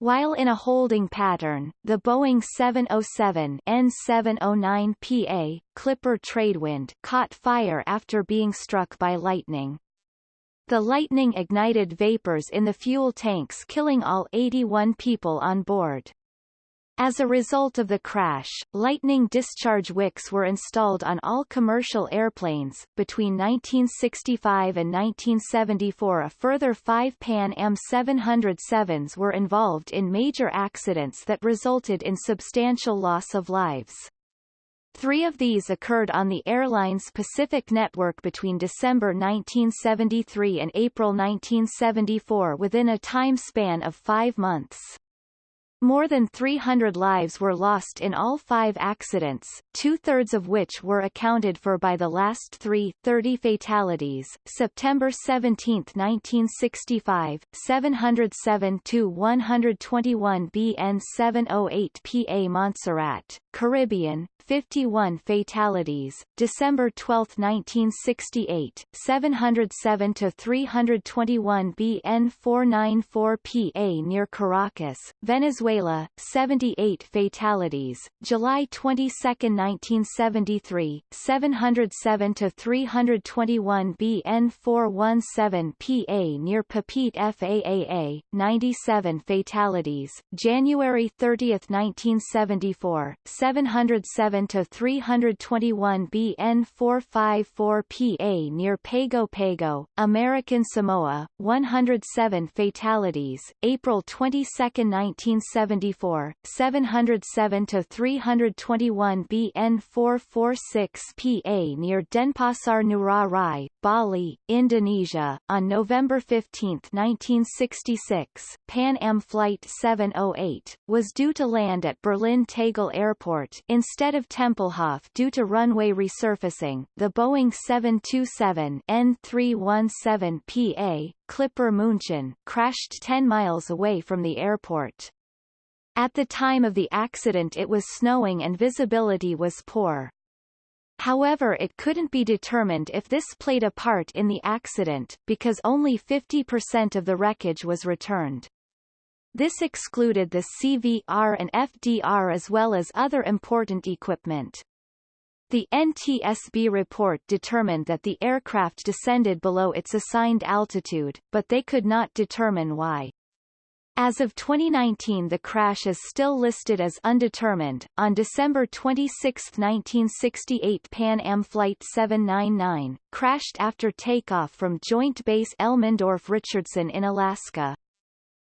While in a holding pattern, the Boeing 707 N709PA, Clipper Tradewind, caught fire after being struck by lightning. The lightning ignited vapors in the fuel tanks killing all 81 people on board. As a result of the crash, lightning discharge wicks were installed on all commercial airplanes. Between 1965 and 1974, a further five Pan Am 707s were involved in major accidents that resulted in substantial loss of lives. Three of these occurred on the airline's Pacific network between December 1973 and April 1974 within a time span of five months. More than 300 lives were lost in all five accidents, two-thirds of which were accounted for by the last three, 30 fatalities. September 17, 1965, 707-121 BN 708 PA Montserrat, Caribbean, 51 fatalities. December 12, 1968, 707 to 321 BN 494 PA near Caracas, Venezuela, 78 fatalities. July 22, 1973, 707 to 321 BN 417 PA near Papeete FAAA, 97 fatalities. January 30, 1974, 707 to 321 BN 454 PA near Pago Pago, American Samoa, 107 fatalities. April 22, 1974, 707 to 321 BN 446 PA near Denpasar Ngurah Rai, Bali, Indonesia. On November 15, 1966, Pan Am Flight 708 was due to land at Berlin Tegel Airport instead of Tempelhof due to runway resurfacing. The Boeing 727 N317 PA Clipper München crashed 10 miles away from the airport. At the time of the accident it was snowing and visibility was poor. However it couldn't be determined if this played a part in the accident, because only 50% of the wreckage was returned. This excluded the CVR and FDR as well as other important equipment. The NTSB report determined that the aircraft descended below its assigned altitude, but they could not determine why. As of 2019 the crash is still listed as undetermined. On December 26, 1968 Pan Am Flight 799, crashed after takeoff from Joint Base Elmendorf-Richardson in Alaska.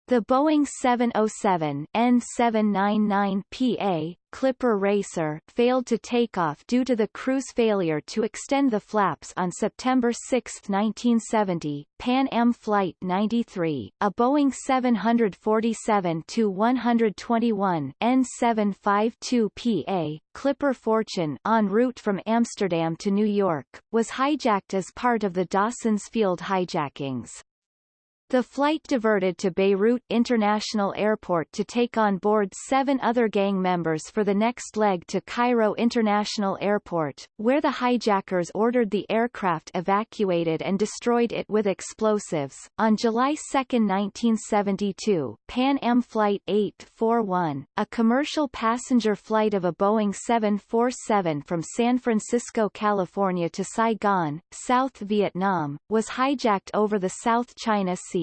The Boeing 707 N799PA Clipper Racer failed to take off due to the crew's failure to extend the flaps on September 6, 1970. Pan Am Flight 93, a Boeing 747-121 N752PA Clipper Fortune en route from Amsterdam to New York, was hijacked as part of the Dawson's Field hijackings. The flight diverted to Beirut International Airport to take on board seven other gang members for the next leg to Cairo International Airport, where the hijackers ordered the aircraft evacuated and destroyed it with explosives. On July 2, 1972, Pan Am Flight 841, a commercial passenger flight of a Boeing 747 from San Francisco, California to Saigon, South Vietnam, was hijacked over the South China Sea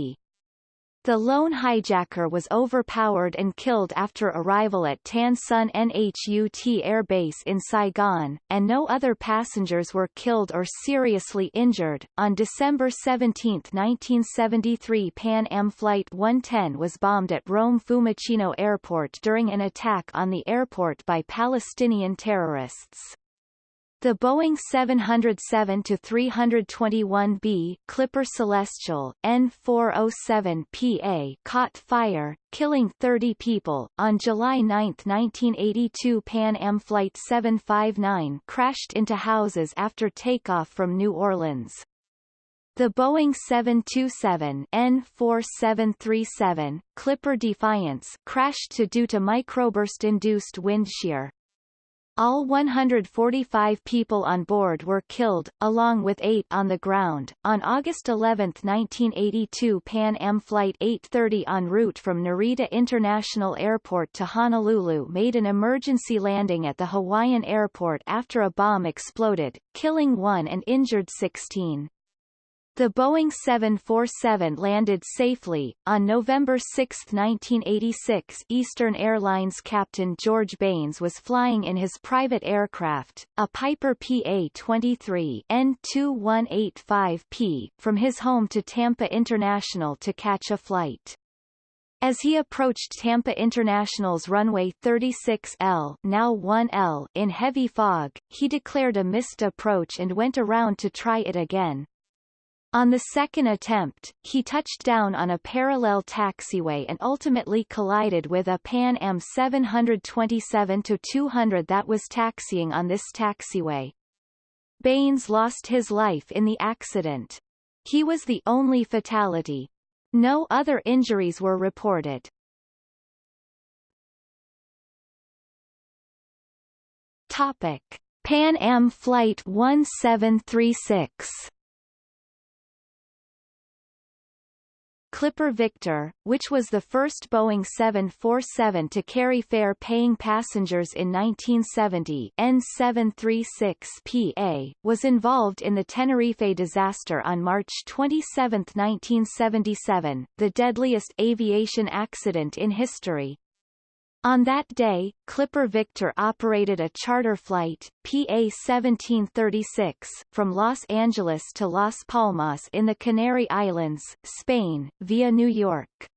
the lone hijacker was overpowered and killed after arrival at Tan Son Nhut Air Base in Saigon, and no other passengers were killed or seriously injured. On December 17, 1973, Pan Am Flight 110 was bombed at Rome Fiumicino Airport during an attack on the airport by Palestinian terrorists. The Boeing 707-321B Clipper Celestial N407PA caught fire, killing 30 people. On July 9, 1982 Pan Am Flight 759 crashed into houses after takeoff from New Orleans. The Boeing 727-N4737 Clipper Defiance crashed to due to microburst-induced wind shear. All 145 people on board were killed, along with eight on the ground. On August 11, 1982 Pan Am Flight 830 en route from Narita International Airport to Honolulu made an emergency landing at the Hawaiian airport after a bomb exploded, killing one and injured 16. The Boeing 747 landed safely. On November 6, 1986 Eastern Airlines captain George Baines was flying in his private aircraft, a Piper PA-23 N2185P, from his home to Tampa International to catch a flight. As he approached Tampa International's runway 36L now 1L in heavy fog, he declared a missed approach and went around to try it again. On the second attempt, he touched down on a parallel taxiway and ultimately collided with a Pan Am 727-200 that was taxiing on this taxiway. Baines lost his life in the accident. He was the only fatality. No other injuries were reported. Topic. Pan Am Flight 1736 Clipper Victor, which was the first Boeing 747 to carry fare-paying passengers in 1970 N736PA, was involved in the Tenerife disaster on March 27, 1977, the deadliest aviation accident in history. On that day, Clipper Victor operated a charter flight, PA-1736, from Los Angeles to Las Palmas in the Canary Islands, Spain, via New York.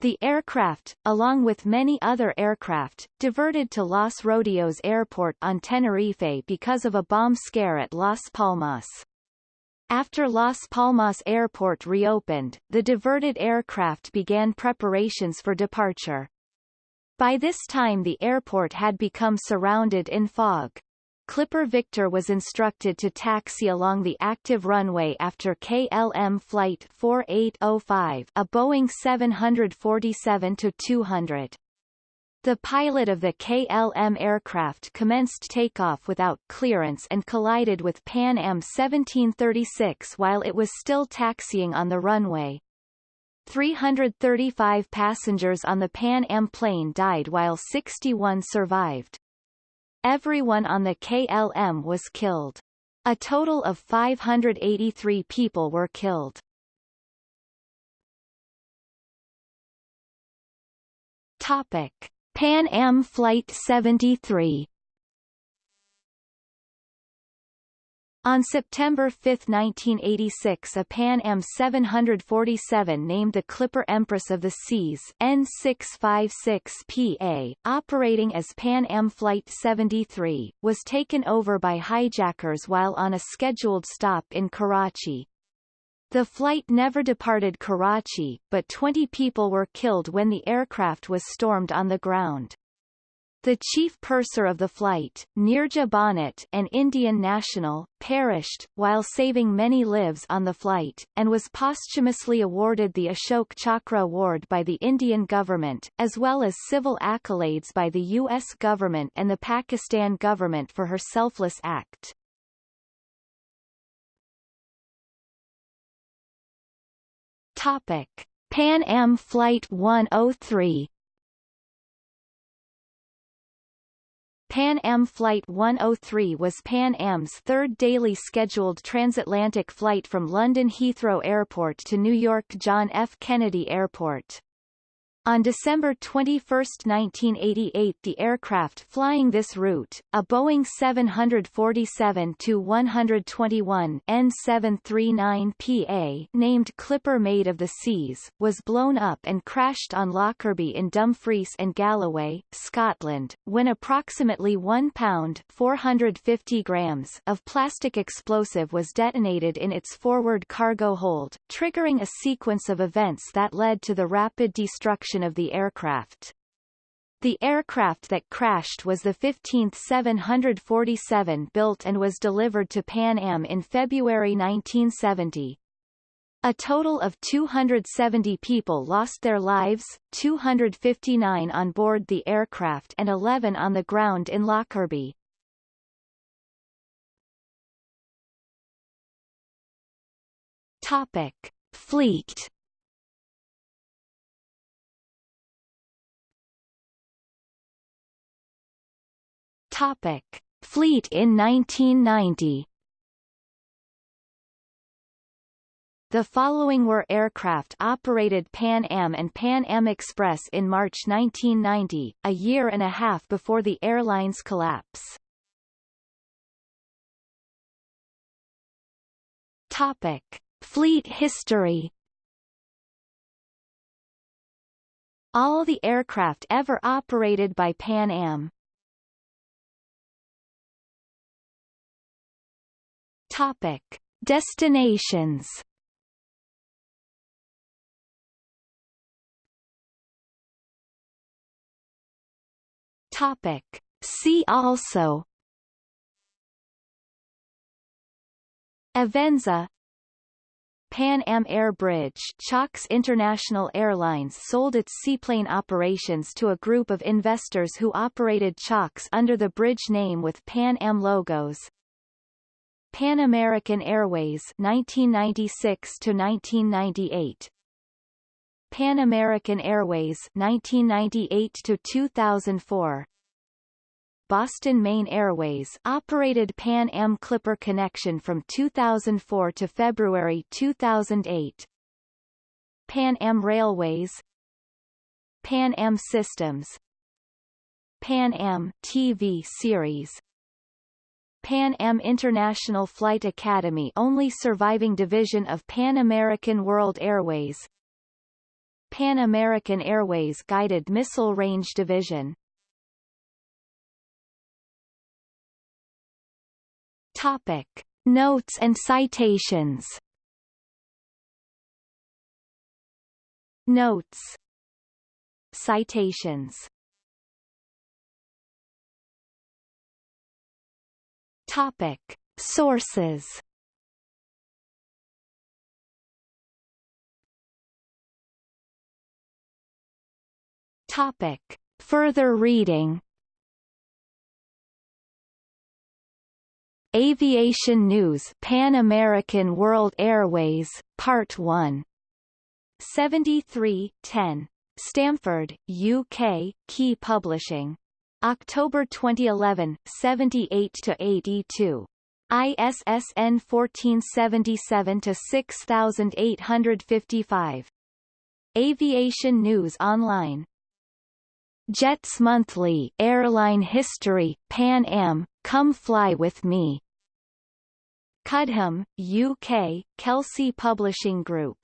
The aircraft, along with many other aircraft, diverted to Los Rodeos Airport on Tenerife because of a bomb scare at Las Palmas. After Las Palmas Airport reopened, the diverted aircraft began preparations for departure. By this time the airport had become surrounded in fog. Clipper Victor was instructed to taxi along the active runway after KLM Flight 4805 a Boeing 747-200. The pilot of the KLM aircraft commenced takeoff without clearance and collided with Pan Am 1736 while it was still taxiing on the runway. 335 passengers on the Pan Am plane died while 61 survived. Everyone on the KLM was killed. A total of 583 people were killed. Topic. Pan Am Flight 73 On September 5, 1986 a Pan Am 747 named the Clipper Empress of the Seas N656PA, operating as Pan Am Flight 73, was taken over by hijackers while on a scheduled stop in Karachi. The flight never departed Karachi, but 20 people were killed when the aircraft was stormed on the ground. The chief purser of the flight, Neerja Bhanot an Indian national, perished, while saving many lives on the flight, and was posthumously awarded the Ashok Chakra Award by the Indian government, as well as civil accolades by the U.S. government and the Pakistan government for her selfless act. Topic. Pan Am Flight 103 Pan Am Flight 103 was Pan Am's third daily scheduled transatlantic flight from London Heathrow Airport to New York John F. Kennedy Airport. On December 21, 1988 the aircraft flying this route, a Boeing 747-121 N739PA named Clipper Maid of the Seas, was blown up and crashed on Lockerbie in Dumfries and Galloway, Scotland, when approximately 1 pound 450 grams of plastic explosive was detonated in its forward cargo hold, triggering a sequence of events that led to the rapid destruction of the aircraft. The aircraft that crashed was the 15th 747 built and was delivered to Pan Am in February 1970. A total of 270 people lost their lives, 259 on board the aircraft and 11 on the ground in Lockerbie. Topic. Fleet Topic: Fleet in 1990. The following were aircraft operated Pan Am and Pan Am Express in March 1990, a year and a half before the airline's collapse. Topic: Fleet history. All the aircraft ever operated by Pan Am Topic: Destinations. Topic: See also. Avensa Pan Am Air Bridge Chalk's International Airlines sold its seaplane operations to a group of investors who operated Chalk's under the bridge name with Pan Am logos. Pan American Airways 1996 to 1998 Pan American Airways 1998 to 2004 Boston Maine Airways operated Pan Am Clipper connection from 2004 to February 2008 Pan Am Railways Pan Am Systems Pan Am TV series Pan Am International Flight Academy only surviving division of Pan American World Airways. Pan American Airways Guided Missile Range Division. Topic. Notes and citations. Notes. Citations Topic. Sources Topic. Further reading Aviation News Pan American World Airways, Part 1. 73, 10. Stamford, UK, Key Publishing. October 2011, 78 to 82. ISSN 1477 to 6855. Aviation News Online. Jets Monthly, Airline History, Pan Am, Come Fly With Me. Cudham, UK, Kelsey Publishing Group.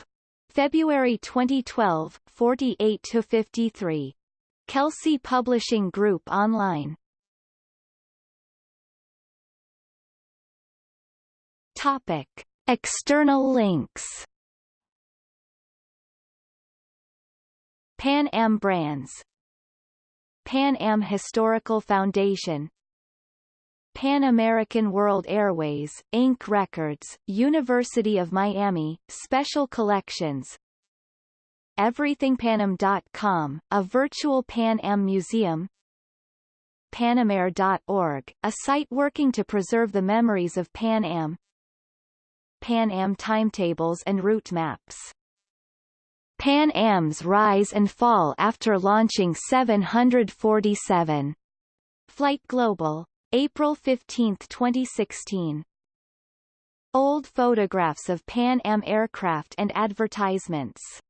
February 2012, 48 to 53. Kelsey Publishing Group Online Topic. External links Pan Am brands Pan Am Historical Foundation Pan American World Airways, Inc. Records, University of Miami, Special Collections EverythingPanAm.com, a virtual Pan Am museum Panamair.org, a site working to preserve the memories of Pan Am Pan Am timetables and route maps Pan Am's rise and fall after launching 747. Flight Global. April 15, 2016. Old photographs of Pan Am aircraft and advertisements